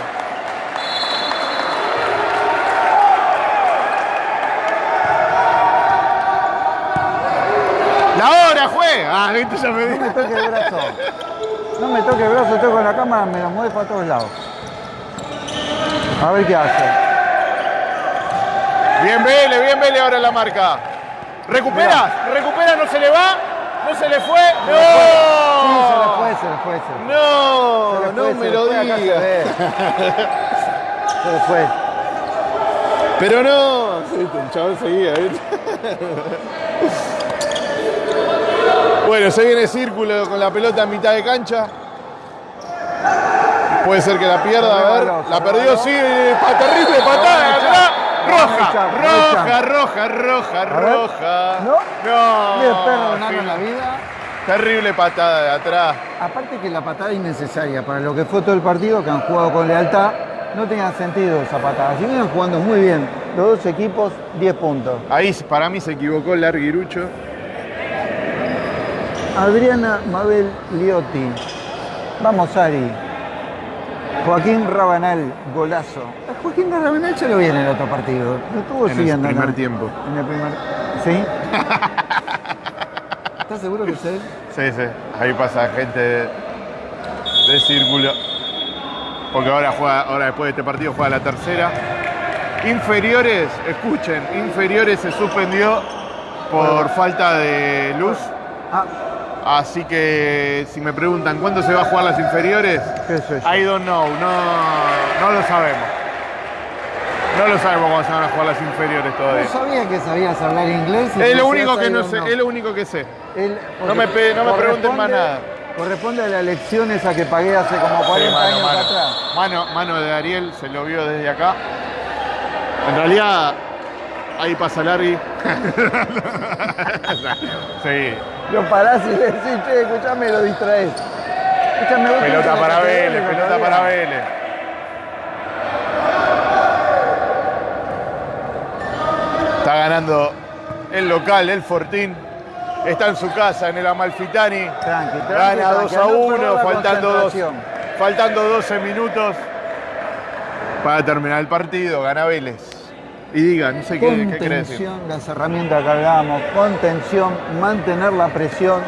La hora juega. Ah, viste, ya me No di. me toque el brazo. No me toque el brazo, estoy con la cámara, me lo mueve para todos lados. A ver qué hace. Bien Vélez, bien Vélez ahora en la marca. Recupera, recupera, no se le va, no se le fue. Sí, se le ¡No! fue, se le fue, se le fue. No, no me lo digas. Se le fue. Pero no. El chabón seguía, ¿viste? Bueno, se viene círculo con la pelota en mitad de cancha. Puede ser que la pierda, a ver. La perdió, sí, pa- terrible patada Roja, roja, roja, roja, roja. ¿No? No. Bien, perro, en la vida. Terrible patada de atrás. Aparte que la patada innecesaria para lo que fue todo el partido, que han jugado con lealtad, no tenía sentido esa patada. Si vienen jugando muy bien los dos equipos, 10 puntos. Ahí para mí se equivocó el Larguirucho. Adriana Mabel Liotti. Vamos, Ari. Joaquín Rabanal, golazo. Joaquín Rabanal ya lo vi en el otro partido. Lo estuvo En el primer tiempo. En el primer. ¿Sí? ¿Estás seguro que es él? Sí, sí. Ahí pasa gente de, de círculo. Porque ahora juega, ahora después de este partido juega la tercera. Inferiores, escuchen, inferiores se suspendió por falta de luz. Ah, Así que si me preguntan cuándo se va a jugar las inferiores. I don't know, no, no lo sabemos. No lo sabemos cuándo se van a jugar las inferiores todavía. No sabía que sabías hablar inglés. y Es lo único que no sé, es lo único que sé. No me pe- no me pregunten más nada. Corresponde a la elección esa que pagué hace como 40 Sí, mano, años mano. atrás. Mano, mano de Ariel, se lo vio desde acá. En realidad, ahí pasa Larry. sí, Lo parás y le decís, che, escuchame, lo distraes. Escuchame, pelota para Vélez, pelota para Vélez. Está ganando el local, el Fortín. Está en su casa, en el Amalfitani. Tranqui, tranqui, Gana tranqui, 2 a no perder 1, la faltando, dos, faltando 12 minutos para terminar el partido. Gana Vélez. Y diga, no sé qué, qué decir. Las herramientas que hablábamos, contención, mantener la presión,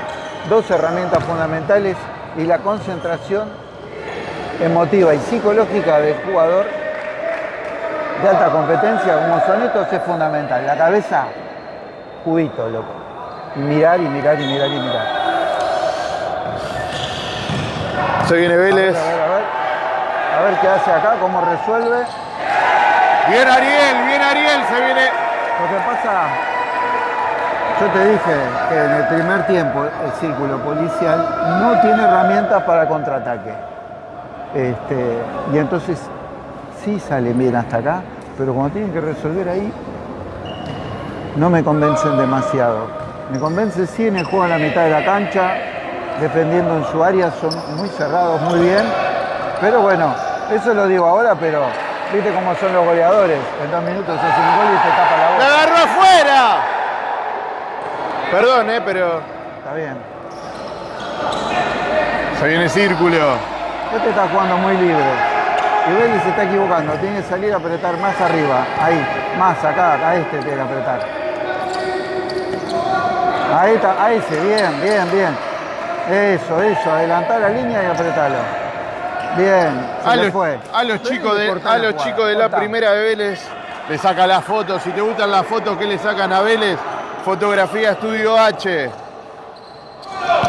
dos herramientas fundamentales y la concentración emotiva y psicológica del jugador de alta competencia como son estos es fundamental. La cabeza, cubito, loco. Y mirar y mirar y mirar y mirar. Se viene A ver, Vélez. a ver, a ver. A ver qué hace acá, cómo resuelve. Bien Ariel, bien Ariel, se viene. Lo que pasa, yo te dije que en el primer tiempo el círculo policial no tiene herramientas para contraataque. Este, y entonces sí sale bien hasta acá, pero cuando tienen que resolver ahí, no me convencen demasiado. Me convence sí en el juego en la mitad de la cancha, defendiendo en su área, son muy cerrados, muy bien. Pero bueno, eso lo digo ahora, pero viste cómo son los goleadores. En dos minutos hace un gol y te tapa la ¡La boca. agarró afuera! Perdón, eh, pero Está bien. se viene círculo. Este está jugando muy libre. Y Vélez se está equivocando. Tiene que salir a apretar más arriba. Ahí. Más acá. A este tiene que apretar. Ahí está. A ese. Bien, bien, bien. Eso, eso. Adelantar la línea y apretarlo. Bien. Se A le los, fue. a los chicos de, a los chicos de la primera de Vélez le saca las fotos. Si te gustan las fotos, ¿qué le sacan a Vélez? Fotografía Estudio H.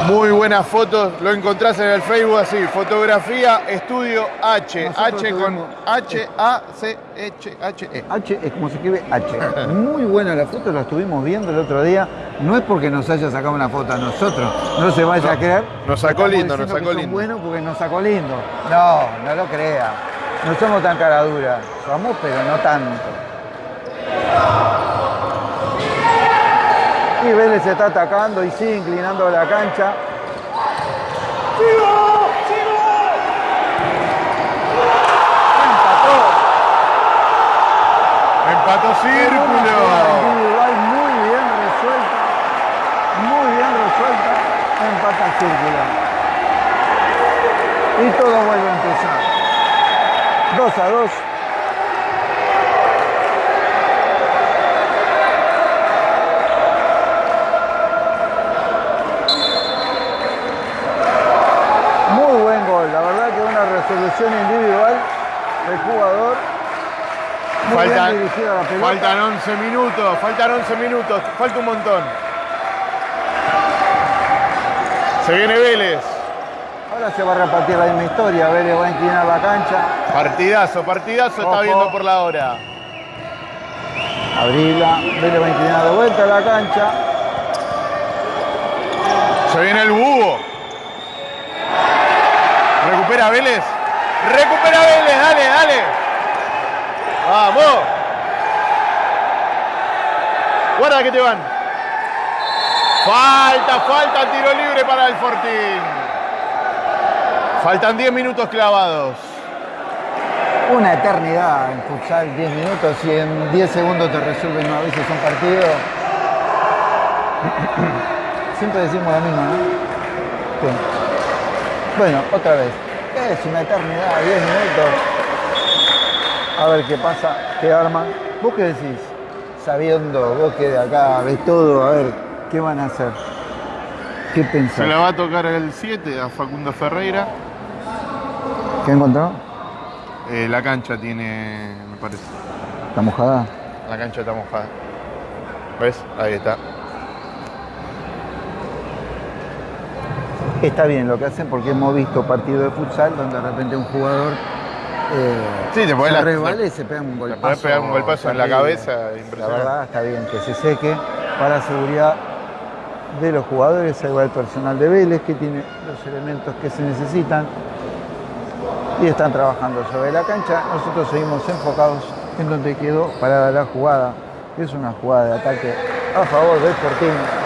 Muy buenas fotos, lo encontrás en el Facebook así, fotografía estudio H, Nosotros H con H A C H H E. H es como se escribe H. Muy buena la foto, la estuvimos viendo el otro día. No es porque nos haya sacado una foto a nosotros, no se vaya No, a creer. nos sacó lindo, nos sacó lindo. buenos porque nos sacó lindo. No, no lo crea. No somos tan caraduras. Somos, pero no tanto. Y Vélez se está atacando y sigue inclinando la cancha. Empató. Empató Una círculo. individual muy bien resuelta, muy bien resuelta, empata círculo. Y todo vuelve a empezar. 2 a 2. Muy buen gol, la verdad resolución individual del jugador. Muy Faltan, bien dirigida la pelota. faltan 11 minutos, faltan 11 minutos, falta un montón. Se viene Vélez. Ahora se va a repartir la misma historia. Vélez va a inclinar la cancha. Partidazo, partidazo está viendo por la hora. Abrirla. Vélez va a inclinar de vuelta la cancha. Se viene el búho. Recupera Vélez. Recupera Vélez, dale, dale. Vamos. Guarda que te van. Falta, falta tiro libre para el Fortín. Faltan 10 minutos clavados. Una eternidad en futsal, 10 minutos y en 10 segundos te resuelven a veces un partido. Siempre decimos lo mismo. Bueno, otra vez. Es una eternidad, 10 minutos. A ver qué pasa, qué arman. ¿Vos qué decís? Sabiendo, vos que de acá ves todo, a ver, ¿qué van a hacer? ¿Qué Se pensás? la va a tocar el 7 a Facundo Ferreira. ¿Qué encontró? Eh, la cancha tiene, me parece. ¿La mojada? La cancha está mojada. ¿Ves? Ahí está. Está bien lo que hacen porque hemos visto partidos de futsal donde de repente un jugador eh, Sí, te se la- resbala y se pega un golpazo. podés pegar un golpazo en la cabeza, La verdad está bien que se seque para seguridad de los jugadores. Ahí va el personal de Vélez que tiene los elementos que se necesitan y están trabajando sobre la cancha. Nosotros seguimos enfocados en donde quedó parada la jugada. que Es una jugada de ataque a favor del Fortín.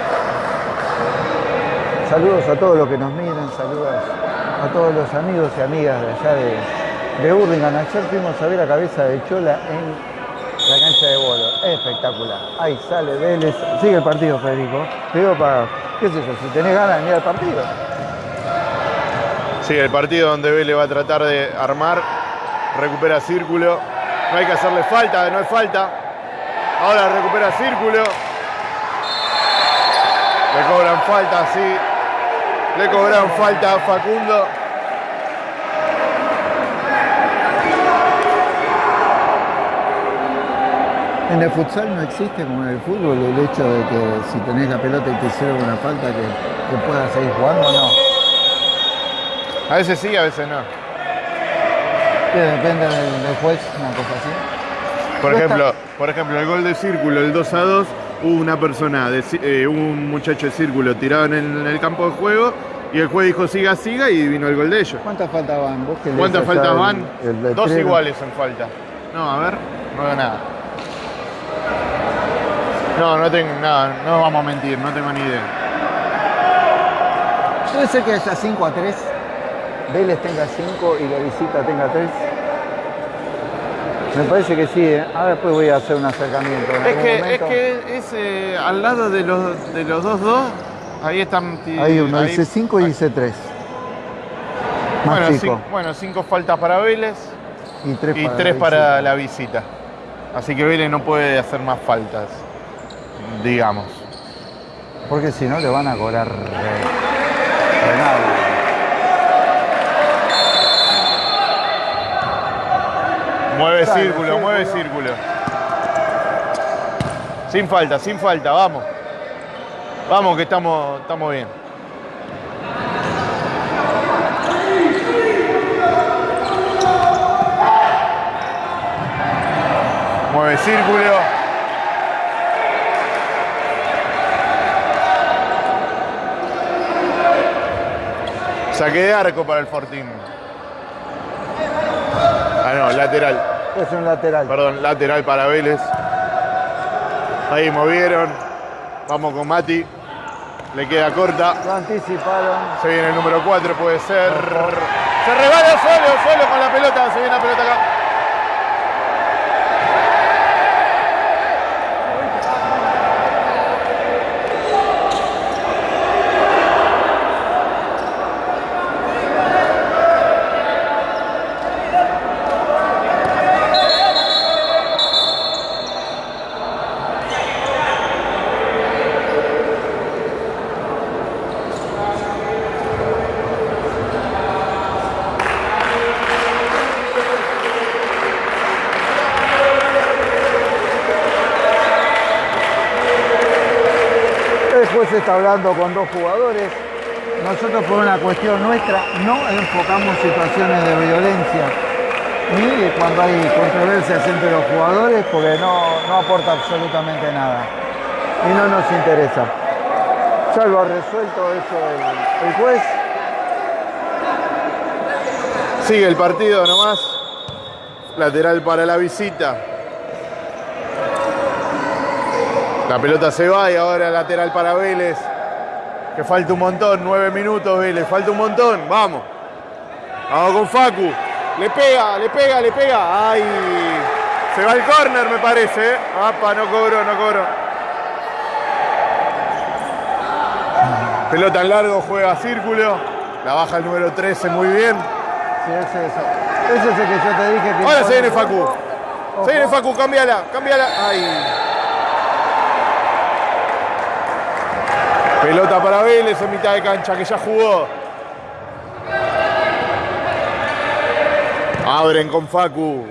Saludos a todos los que nos miran, saludos a todos los amigos y amigas de allá de, de Hurlingham. Ayer fuimos a ver la cabeza de Chola en la cancha de bolo. Espectacular. Ahí sale Vélez. Sigue el partido, Federico. Te digo para, qué sé yo, si tenés ganas de mirar el partido. Sí, el partido donde Vélez va a tratar de armar, recupera círculo, no hay que hacerle falta, no hay falta. Ahora recupera círculo. Le cobran falta, sí. Le cobran falta a Facundo. En el futsal no existe como en el fútbol el hecho de que si tenés la pelota y te hicieron una falta que, que puedas seguir jugando o no. A veces sí, a veces no. Que depende del, del juez, una cosa así. Por ejemplo, por ejemplo, el gol de círculo, el 2 a 2, hubo una persona, de eh, un muchacho de círculo tirado en el, en el campo de juego y el juez dijo siga, siga y vino el gol de ellos. ¿Cuántas faltas van? ¿Vos que lees ¿Cuántas faltas van? el? Dos iguales en falta. No, a ver, no veo nada. No, no tengo nada, no vamos a mentir, no tengo ni idea. Puede ser que haya 5 a 3. Vélez tenga 5 y la visita tenga 3. Me parece que sí, ¿eh? Ahora después voy a hacer un acercamiento. en Es algún que, es que es eh, al lado de los de los dos dos, ahí están. Hay uno, ahí- dice 5 y dice 3. Más bueno, chico. cin- bueno, cinco faltas para Vélez y 3 y para, tres la para visita. la visita. Así que Vélez no puede hacer más faltas, digamos. Porque si no le van a cobrar renal. Mueve círculo, mueve círculo. Sin falta, sin falta, vamos. Vamos que estamos, estamos bien. Mueve círculo. Saque de arco para el Fortín. No, lateral. Es un lateral. Perdón, lateral para Vélez. Ahí movieron. Vamos con Mati. Le queda corta. Lo anticiparon. Se viene el número 4, puede ser. Se rebala solo, solo con la pelota. Se viene la pelota acá. Después está hablando con dos jugadores. Nosotros por una cuestión nuestra no enfocamos situaciones de violencia ni cuando hay controversias entre los jugadores porque no, no aporta absolutamente nada y no nos interesa. Ya lo ha resuelto eso el juez. Sigue el partido nomás. Lateral para la visita. La pelota se va y ahora lateral para Vélez. Que falta un montón, nueve minutos Vélez, falta un montón, vamos. Vamos con Facu. Le pega, le pega, le pega. Ay, se va el córner me parece. ¿eh? Apa, no cobró, no cobró. Pelota en largo, juega círculo. La baja el número 13 muy bien. Sí, ese, ese. ese es el que yo te dije que. Ahora se viene Facu. Se viene Facu, cámbiala, cámbiala. Ay. Pelota para Vélez en mitad de cancha que ya jugó. Abren con Facu.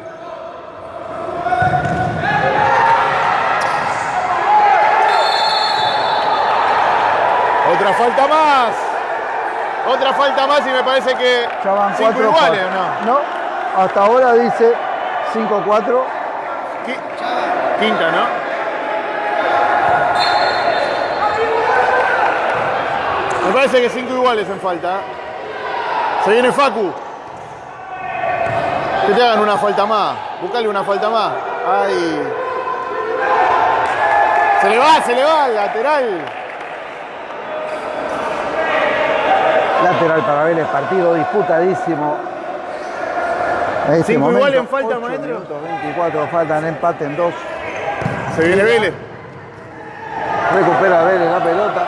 Otra falta más. Otra falta más y me parece que Ya van cinco cuatro iguales, ¿o no? No, hasta ahora dice 5-4. Qui- Quinta, ¿no? Parece que cinco iguales en falta. ¿eh? Se viene Facu. Que te hagan una falta más. Buscale una falta más. Ay. Se le va, se le va al lateral. Lateral para Vélez, partido disputadísimo. En este Cinco iguales en falta, maestro. minutos, 24 faltan, empate en dos. Se viene Vélez. Recupera Vélez la pelota.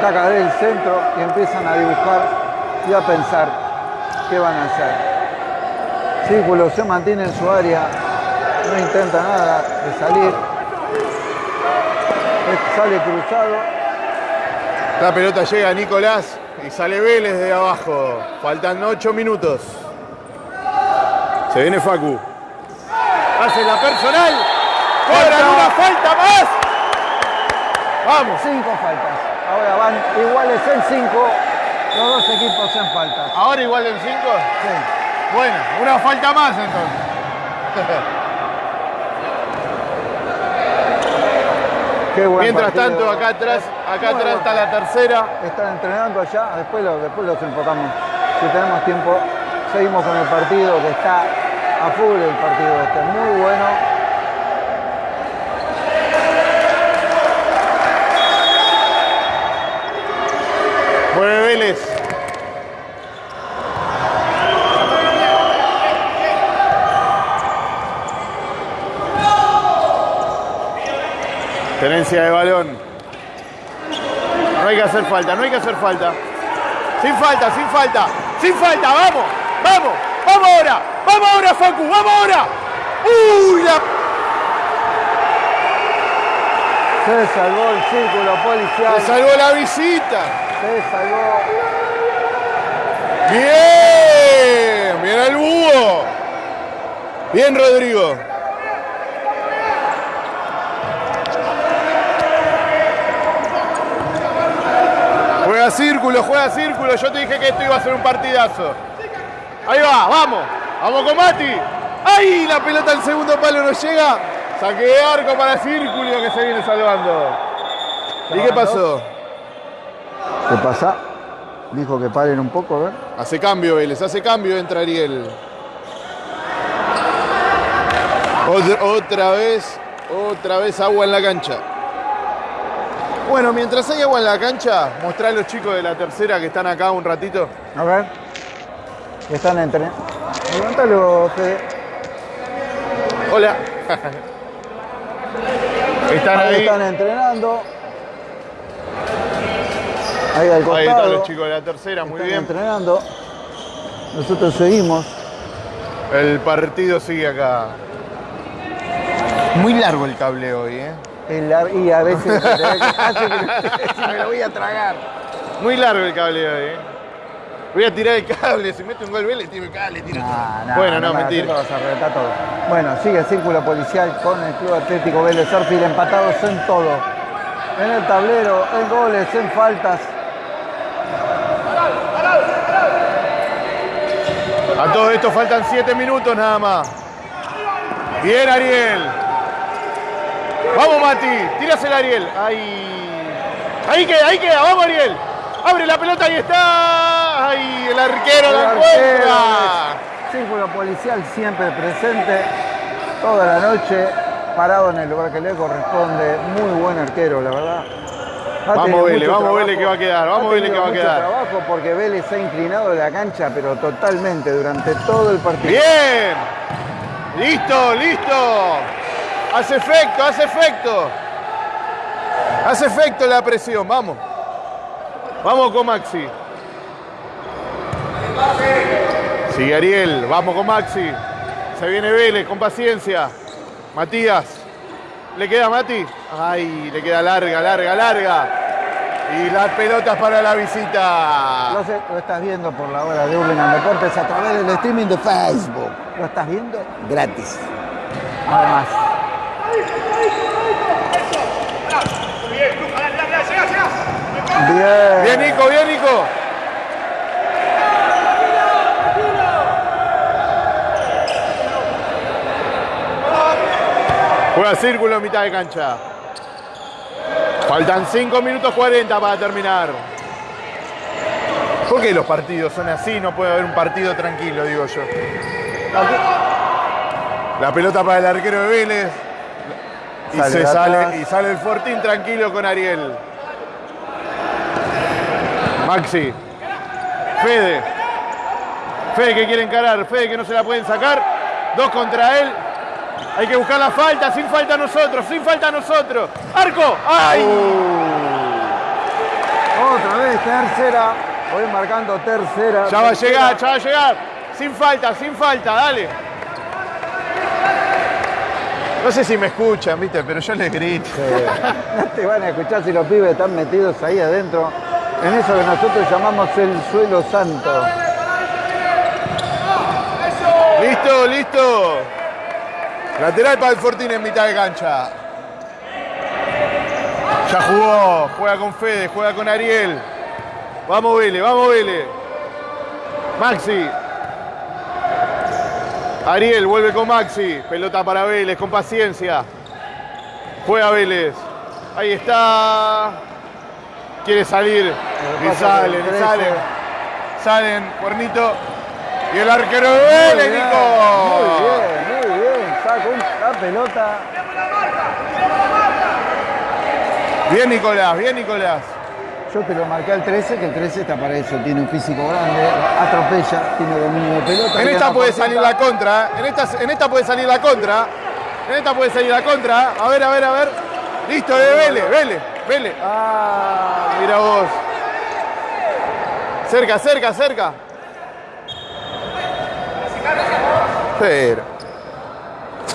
Ataca desde el centro y empiezan a dibujar y a pensar qué van a hacer. Círculo se mantiene en su área, no intenta nada de salir. Sale cruzado, La pelota llega a Nicolás y sale Vélez de abajo. Faltan 8 minutos. Se viene Facu. Hace la personal. Cobran una falta más. Vamos. cinco faltas. Van iguales en cinco los dos equipos en faltas. Ahora igual en 5. Sí. Bueno, una falta más entonces. Qué buen Mientras partido. tanto, acá atrás, acá atrás está la tercera. Están entrenando allá, después, lo- después los enfocamos. Si tenemos tiempo, seguimos con el partido que está a full el partido este, muy bueno. Mueve Vélez. Tenencia de balón. No hay que hacer falta, no hay que hacer falta. Sin falta, sin falta, sin falta, vamos, vamos, vamos ahora, vamos ahora, Facu, vamos ahora. Uy, la Se salvó el círculo policial, se salvó la visita. se salvó. Bien, bien al búho. Bien, Rodrigo. Juega círculo, juega círculo. Yo te dije que esto iba a ser un partidazo. Ahí va, vamos. Vamos con Mati. ¡Ay! La pelota al segundo palo no llega. Saque de arco para Círculo que se viene salvando. ¿Y qué pasó? ¿Qué pasa? Dijo que paren un poco, a ver. Hace cambio Vélez, hace cambio, entra Ariel. Otra, otra vez, otra vez agua en la cancha. Bueno, mientras hay agua en la cancha, mostrá a los chicos de la tercera que están acá un ratito. A ver. Están entrenando. Levántalo, Fede. Hola. están Ahí ahí. están entrenando. Ahí al costado. Ahí están los chicos de la tercera, muy Están bien. entrenando. Nosotros seguimos. El partido sigue acá. Muy largo el cable hoy, ¿eh? Y a veces hace que me lo voy a tragar. Muy largo el cable hoy, ¿eh? Voy a tirar el cable, si mete un gol Vélez, tiro el cable, tiro Nah, todo. nah, Bueno, no, me mentira. todo. Bueno, sigue el círculo policial con el Club Atlético Vélez Arfield empatados en todo. En el tablero, en goles, en faltas. A todo esto faltan 7 minutos nada más. Bien, Ariel. Vamos, Mati. Tírasela, Ariel. Ahí. Ahí queda, ahí queda. Vamos, Ariel. Abre la pelota, ahí está. Ahí, el arquero la El encuentra. arquero, Círculo policial siempre presente toda la noche, parado en el lugar que le corresponde. Muy buen arquero, la verdad. Ha Vamos, Vélez, vamos, Vélez, que va a quedar, vamos, ha Vélez, que va a quedar. trabajo porque Vélez se ha inclinado de la cancha, pero totalmente durante todo el partido. Bien. Listo, listo. Hace efecto, hace efecto. Hace efecto la presión, vamos. Vamos con Maxi. Sigue Ariel, vamos con Maxi. Se viene Vélez, con paciencia. Matías. ¿Le queda a Mati? Ay, le queda larga, larga, larga. Y las pelotas para la visita. Lo, sé, lo estás viendo por la hora de Urlingan Deportes a través del streaming de Facebook. Lo estás viendo gratis. Nada más. Bien. Bien, Nico, bien, Nico. Juega círculo en mitad de cancha. Faltan 5 minutos 40 para terminar. ¿Por qué los partidos son así? No puede haber un partido tranquilo, digo yo. La pelota para el arquero de Vélez. Y Sale se sale, y sale el Fortín tranquilo con Ariel. Maxi. Fede. Fede que quiere encarar. Fede que no se la pueden sacar. Dos contra él. Hay que buscar la falta. Sin falta a nosotros. Sin falta a nosotros. Arco. ¡Ay! Otra vez, tercera. Voy marcando tercera. Ya va a llegar, ya va a llegar. Sin falta, sin falta. Dale. No sé si me escuchan, viste, pero yo les grito. No te van a escuchar si los pibes están metidos ahí adentro. En eso que nosotros llamamos el suelo santo. Listo, listo. Lateral para el Fortín en mitad de cancha. Ya jugó, juega con Fede, juega con Ariel. Vamos Vélez, vamos Vélez. Maxi. Ariel vuelve con Maxi. Pelota para Vélez, con paciencia. Juega Vélez. Ahí está. Quiere salir. Y salen, y salen. Salen, cuernito. Y el arquero de Vélez, Nico. Muy bien, muy bien. Saca un- la pelota. Bien, Nicolás, bien, Nicolás. Yo te lo marqué al 13, que el 13 está para eso. Tiene un físico grande, atropella, tiene dominio de pelota. En esta puede cortita. salir la contra. ¿eh? En esta, en esta puede salir la contra. En esta puede salir la contra. A ver, a ver, a ver. Listo, de Vélez, Vélez, Vélez. Ah, mira vos. Cerca, cerca, cerca. Pero.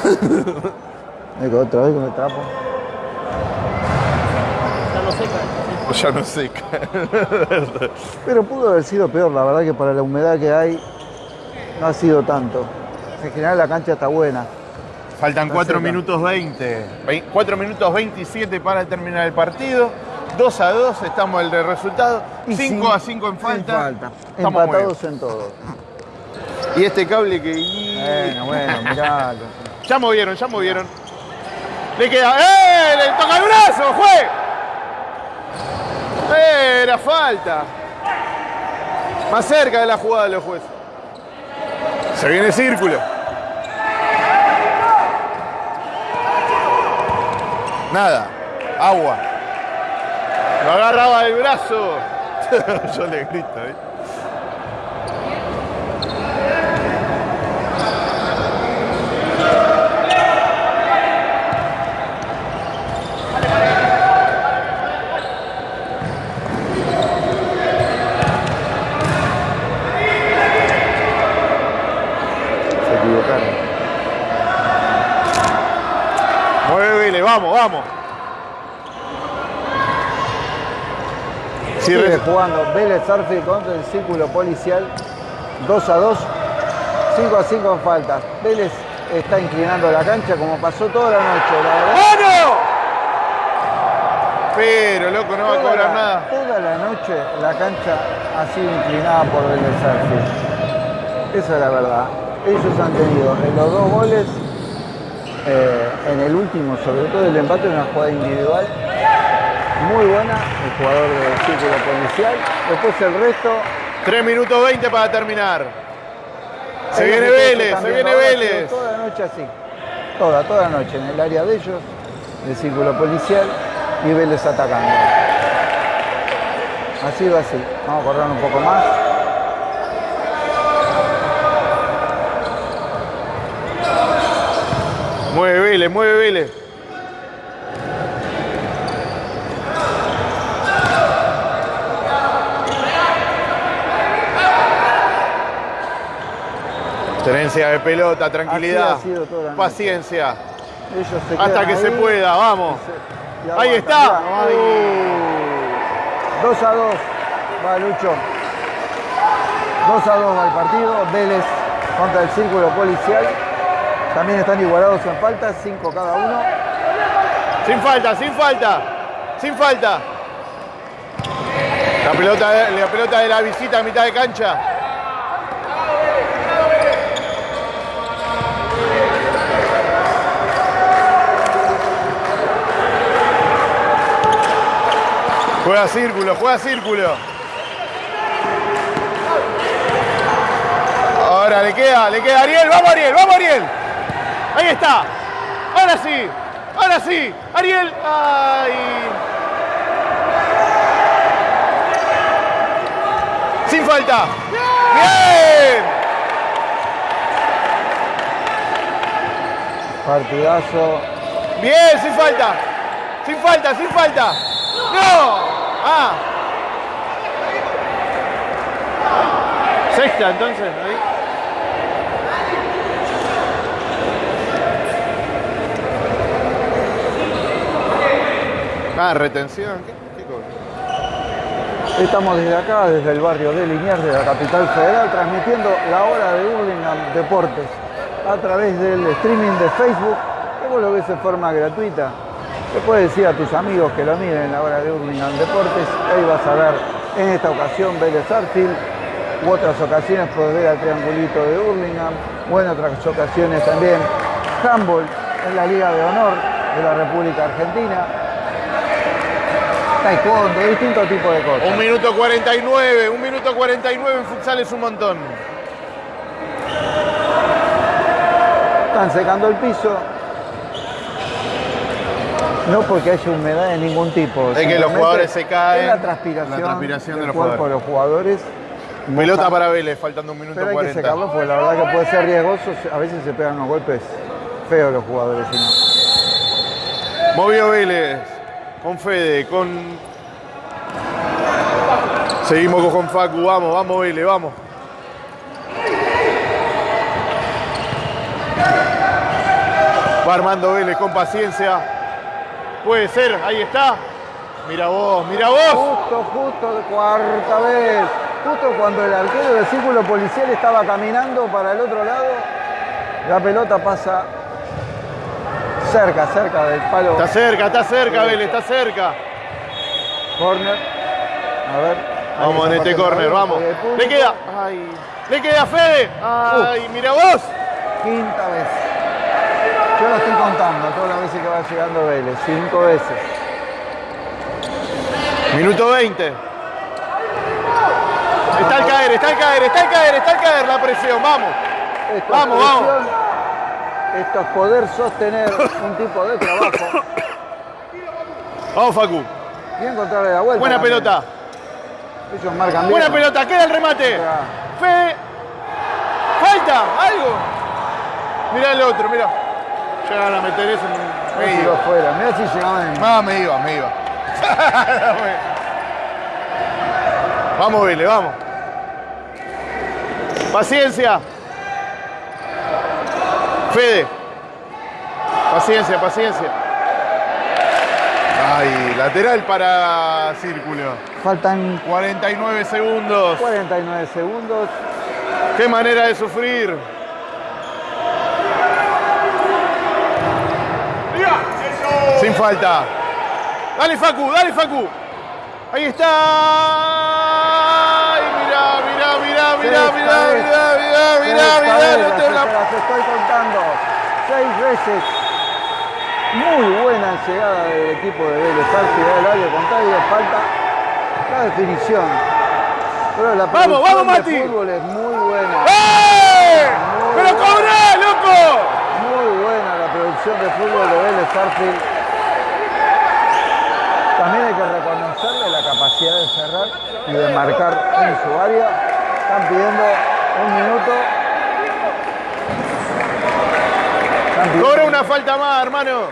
Venga, otra vez con el trapo. Ya no sé. Pero pudo haber sido peor, la verdad que para la humedad que hay no ha sido tanto. En general la cancha está buena. Faltan 4 cerca. minutos 20. 4 minutos 27 para terminar el partido. 2 a 2 estamos el de resultado. Y 5 sin- a 5 en falta. falta. Estamos Empatados en todo. Y este cable que. Bueno, bueno, mirá. Ya movieron, ya movieron. Le queda. ¡Eh! ¡Le toca el brazo! ¡Fue! ¡Eh! Era falta. Más cerca de la jugada de los jueces. Se viene círculo. Nada. Agua. Lo agarraba del brazo. Yo le grito, ¿eh? Se equivocaron. Mueve Vélez, vamos, vamos. Sigue jugando Vélez Arfi contra el círculo policial. 2 a 2. 5 a 5 en faltas. Vélez está inclinando la cancha como pasó toda la noche. La verdad, ¡Mano! Pero, loco, no va a cobrar la, nada. toda la noche la cancha ha sido inclinada por Vélez Arfi. Esa es la verdad. Ellos han tenido en los dos goles, eh, en el último, sobre todo el empate, una jugada individual muy buena, el jugador del círculo policial. Después el resto. 3 minutos 20 para terminar. Se viene Vélez, se viene Vélez. Toda la noche así. Toda, toda la noche en el área de ellos, el círculo policial y Vélez atacando. Ha sido así. Vamos a correr un poco más. Mueve Vélez, mueve Vélez. Tenencia de pelota, tranquilidad, paciencia, se hasta que se ahí pueda, vamos. se- Ahí está. Mirá, uh, 2 a 2 va Lucho. 2 a 2 va el partido. Vélez contra el círculo policial. También están igualados en faltas, 5 cada uno. Sin falta, sin falta, sin falta. La pelota, la pelota de la visita a mitad de cancha. Juega círculo, juega círculo. Ahora le queda, le queda Ariel, vamos Ariel, vamos Ariel. Ahí está. Ahora sí, ahora sí. Ariel. Ay. Sin falta. Bien. Partidazo. Bien, sin falta. Sin falta, sin falta. No. Ah. Sexta entonces. ahí. Ah, retención. ¿Qué, qué? Estamos desde acá, desde el barrio de Liniers, de la capital federal, transmitiendo la hora de Hurlingham Deportes a través del streaming de Facebook, que vos lo ves de forma gratuita. Le puedes decir a tus amigos que lo miren la hora de Hurlingham Deportes, ahí vas a ver en esta ocasión Vélez Arfield, u otras ocasiones podés ver al triangulito de Hurlingham, o en otras ocasiones también handball en la Liga de Honor de la República Argentina, taekwondo, distintos tipos de cosas. Un minuto 49, un minuto 49 en futsal es un montón. Están secando el piso. No porque haya humedad de ningún tipo. Es que los jugadores se caen, Es la transpiración, la transpiración de del los cuerpo de los jugadores. Pelota para Vélez, faltando un minuto Pero hay que 40. secarlo porque la verdad que puede ser riesgoso. A veces se pegan unos golpes feos los jugadores. Movió Vélez. Con Fede, con. Seguimos con Facu, vamos, vamos Vélez, vamos. Va armando Vélez con paciencia. Puede ser, ahí está. Mira vos, mira vos. Justo, justo, cuarta vez. Justo cuando el arquero del círculo policial estaba caminando para el otro lado, la pelota pasa cerca, cerca del palo. Está cerca, está cerca Vélez, está cerca. Corner. A ver. Vamos en este corner, vamos. Le queda. Ay. Le queda Fede. Ay, mira vos. quinta vez. Yo la estoy contando todas las veces que va llegando Vélez, cinco veces. Minuto 20. Está al caer, está al caer, está al caer, está al caer la presión, vamos. Vamos, vamos. Esto es poder sostener un tipo de trabajo Vamos, Facu. y encontrarle la vuelta. Buena también. pelota. Ellos marcan bien. Buena pelota, queda el remate. Fede. Falta, algo. Mirá el otro, mirá. Llegan a meter eso. Me Me iba. afuera. Mirá si llegaban en... Ah, me iba, me iba. vamos, Vélez, vamos. Paciencia. Fede. Paciencia, paciencia. Ay, lateral para Círculo. Faltan 49 segundos. 49 segundos. Qué manera de sufrir. Sin falta. Dale Facu, dale Facu. Ahí está. Mirá, mirá, mirá, mirá, mirá, mirá, mirá, te la- las estoy contando. Seis veces. Muy buena llegada del equipo de Vélez. Al área contrario. Falta la definición. Pero la Vamos, producción vamos, de Mati. fútbol es muy buena. ¡Eh! ¡Pero cobrá, loco! Muy buena la producción de fútbol de Vélez Arfield. También hay que reconocerle la capacidad de cerrar y de marcar en su área. Están pidiendo un minuto. Pidiendo- Cobra una falta más, hermano.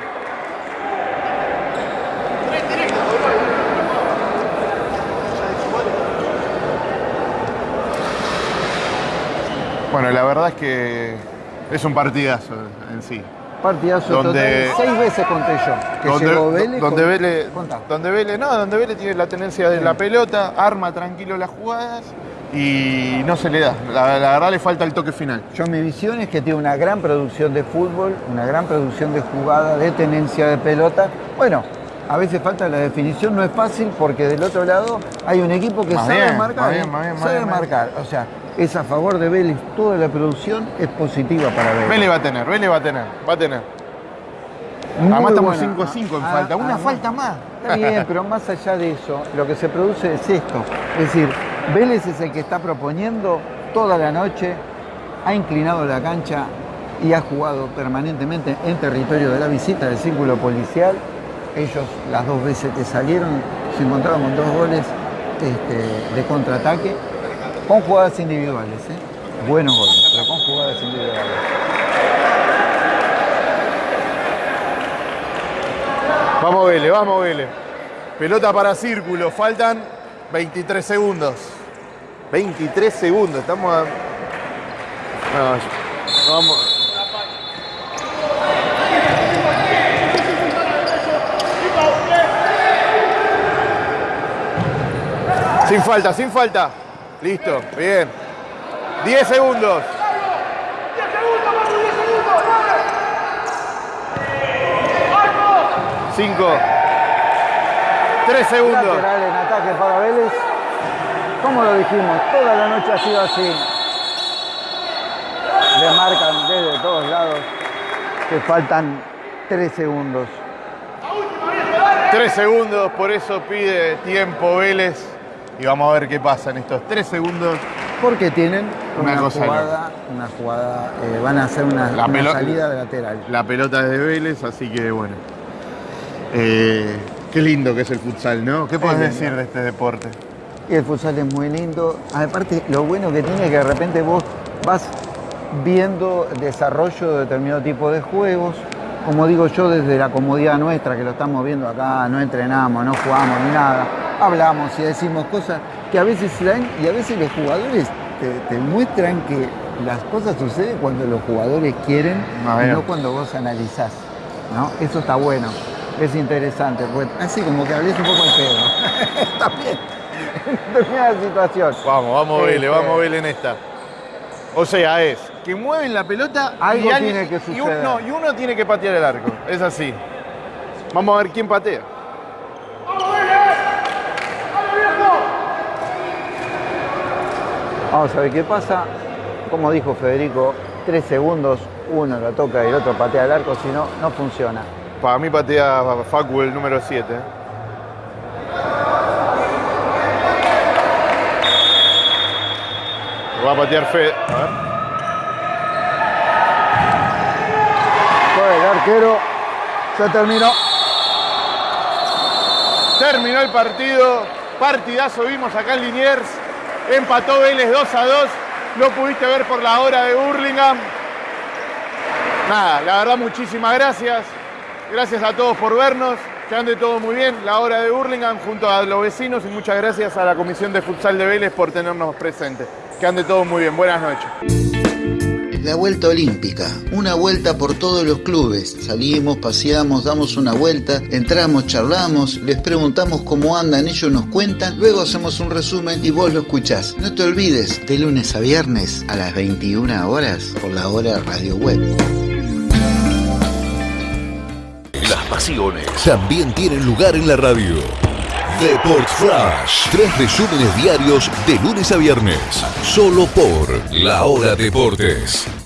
Bueno, la verdad es que es un partidazo en sí. Partidazo Donde- total. Seis veces conté yo. Que donde, llegó Vélez. donde con- Vélez, Contá. donde Vélez, no, donde Vélez tiene la tenencia de la pelota, arma tranquilo las jugadas y no se le da. La, la verdad le falta el toque final. Yo mi visión es que tiene una gran producción de fútbol, una gran producción de jugada, de tenencia de pelota. Bueno, a veces falta la definición, no es fácil porque del otro lado hay un equipo que Más sabe bien, marcar, más bien, más bien, más sabe marcar. O sea, es a favor de Vélez, toda la producción es positiva para Vélez. Vélez va a tener, Vélez va a tener, va a tener. Muy Además estamos buena. 5 a 5 en Ah, falta, una ah, falta más. Está bien, pero más allá de eso, lo que se produce es esto. Es decir, Vélez es el que está proponiendo toda la noche, ha inclinado la cancha y ha jugado permanentemente en territorio de la visita del círculo policial. Ellos, las dos veces que salieron, se encontraron con dos goles este, de contraataque, con jugadas individuales. ¿eh? Buenos goles, pero con jugadas individuales. Vamos Vélez, vamos Vélez. Pelota para círculo, faltan 23 segundos. 23 segundos, estamos a... No, vamos. Sin falta, sin falta. Listo, bien. 10 segundos. Cinco. Tres segundos. Lateral en ataque para Vélez. Como lo dijimos, toda la noche ha sido así. Le marcan desde todos lados que faltan tres segundos. Tres segundos, por eso pide tiempo Vélez. Y vamos a ver qué pasa en estos tres segundos. Porque tienen Una una, jugada, una jugada, eh, van a hacer una, La una pelo- salida de lateral. La pelota es de Vélez, así que bueno. Eh, qué lindo que es el futsal, ¿no? ¿Qué puedes decir de este deporte? Y el futsal es muy lindo. Aparte, lo bueno que tiene es que de repente vos vas viendo desarrollo de determinado tipo de juegos. Como digo yo, desde la comodidad nuestra, que lo estamos viendo acá, no entrenamos, no jugamos ni nada. Hablamos y decimos cosas que a veces se dan y a veces los jugadores te, te muestran que las cosas suceden cuando los jugadores quieren Ah, y no cuando vos analizás. ¿no? Eso está bueno, es interesante. Pues, así como que hables un poco al pedo. está bien. En determinada situación. Vamos, vamos Este, Vélez, vamos Vélez en esta. O sea, es que mueven la pelota Algo y alguien- tiene que y un- suceder. no, y uno tiene que patear el arco. Es así. Vamos a ver quién patea. Vamos a ver qué pasa. Como dijo Federico, tres segundos, uno lo toca y el otro patea al arco, si no, no funciona. Para mí patea Facu el número 7. Va a patear Fede. A ver. Fue el arquero, se terminó. Terminó el partido. Partidazo vimos acá en Liniers. Empató Vélez 2 a 2. Lo pudiste ver por la hora de Burlingame. Nada, la verdad muchísimas gracias. Gracias a todos por vernos. Que ande todo muy bien. La hora de Burlingame junto a los vecinos y muchas gracias a la Comisión de Futsal de Vélez por tenernos presentes. Que ande todo muy bien. Buenas noches. La vuelta olímpica, una vuelta por todos los clubes. Salimos, paseamos, damos una vuelta, entramos, charlamos, les preguntamos cómo andan, ellos nos cuentan, luego hacemos un resumen y vos lo escuchás. No te olvides, de lunes a viernes a las 21 horas por la hora Radio Web. También tienen lugar en la radio. Deport Flash. Tres resúmenes diarios de lunes a viernes. Solo por La Hora Deportes.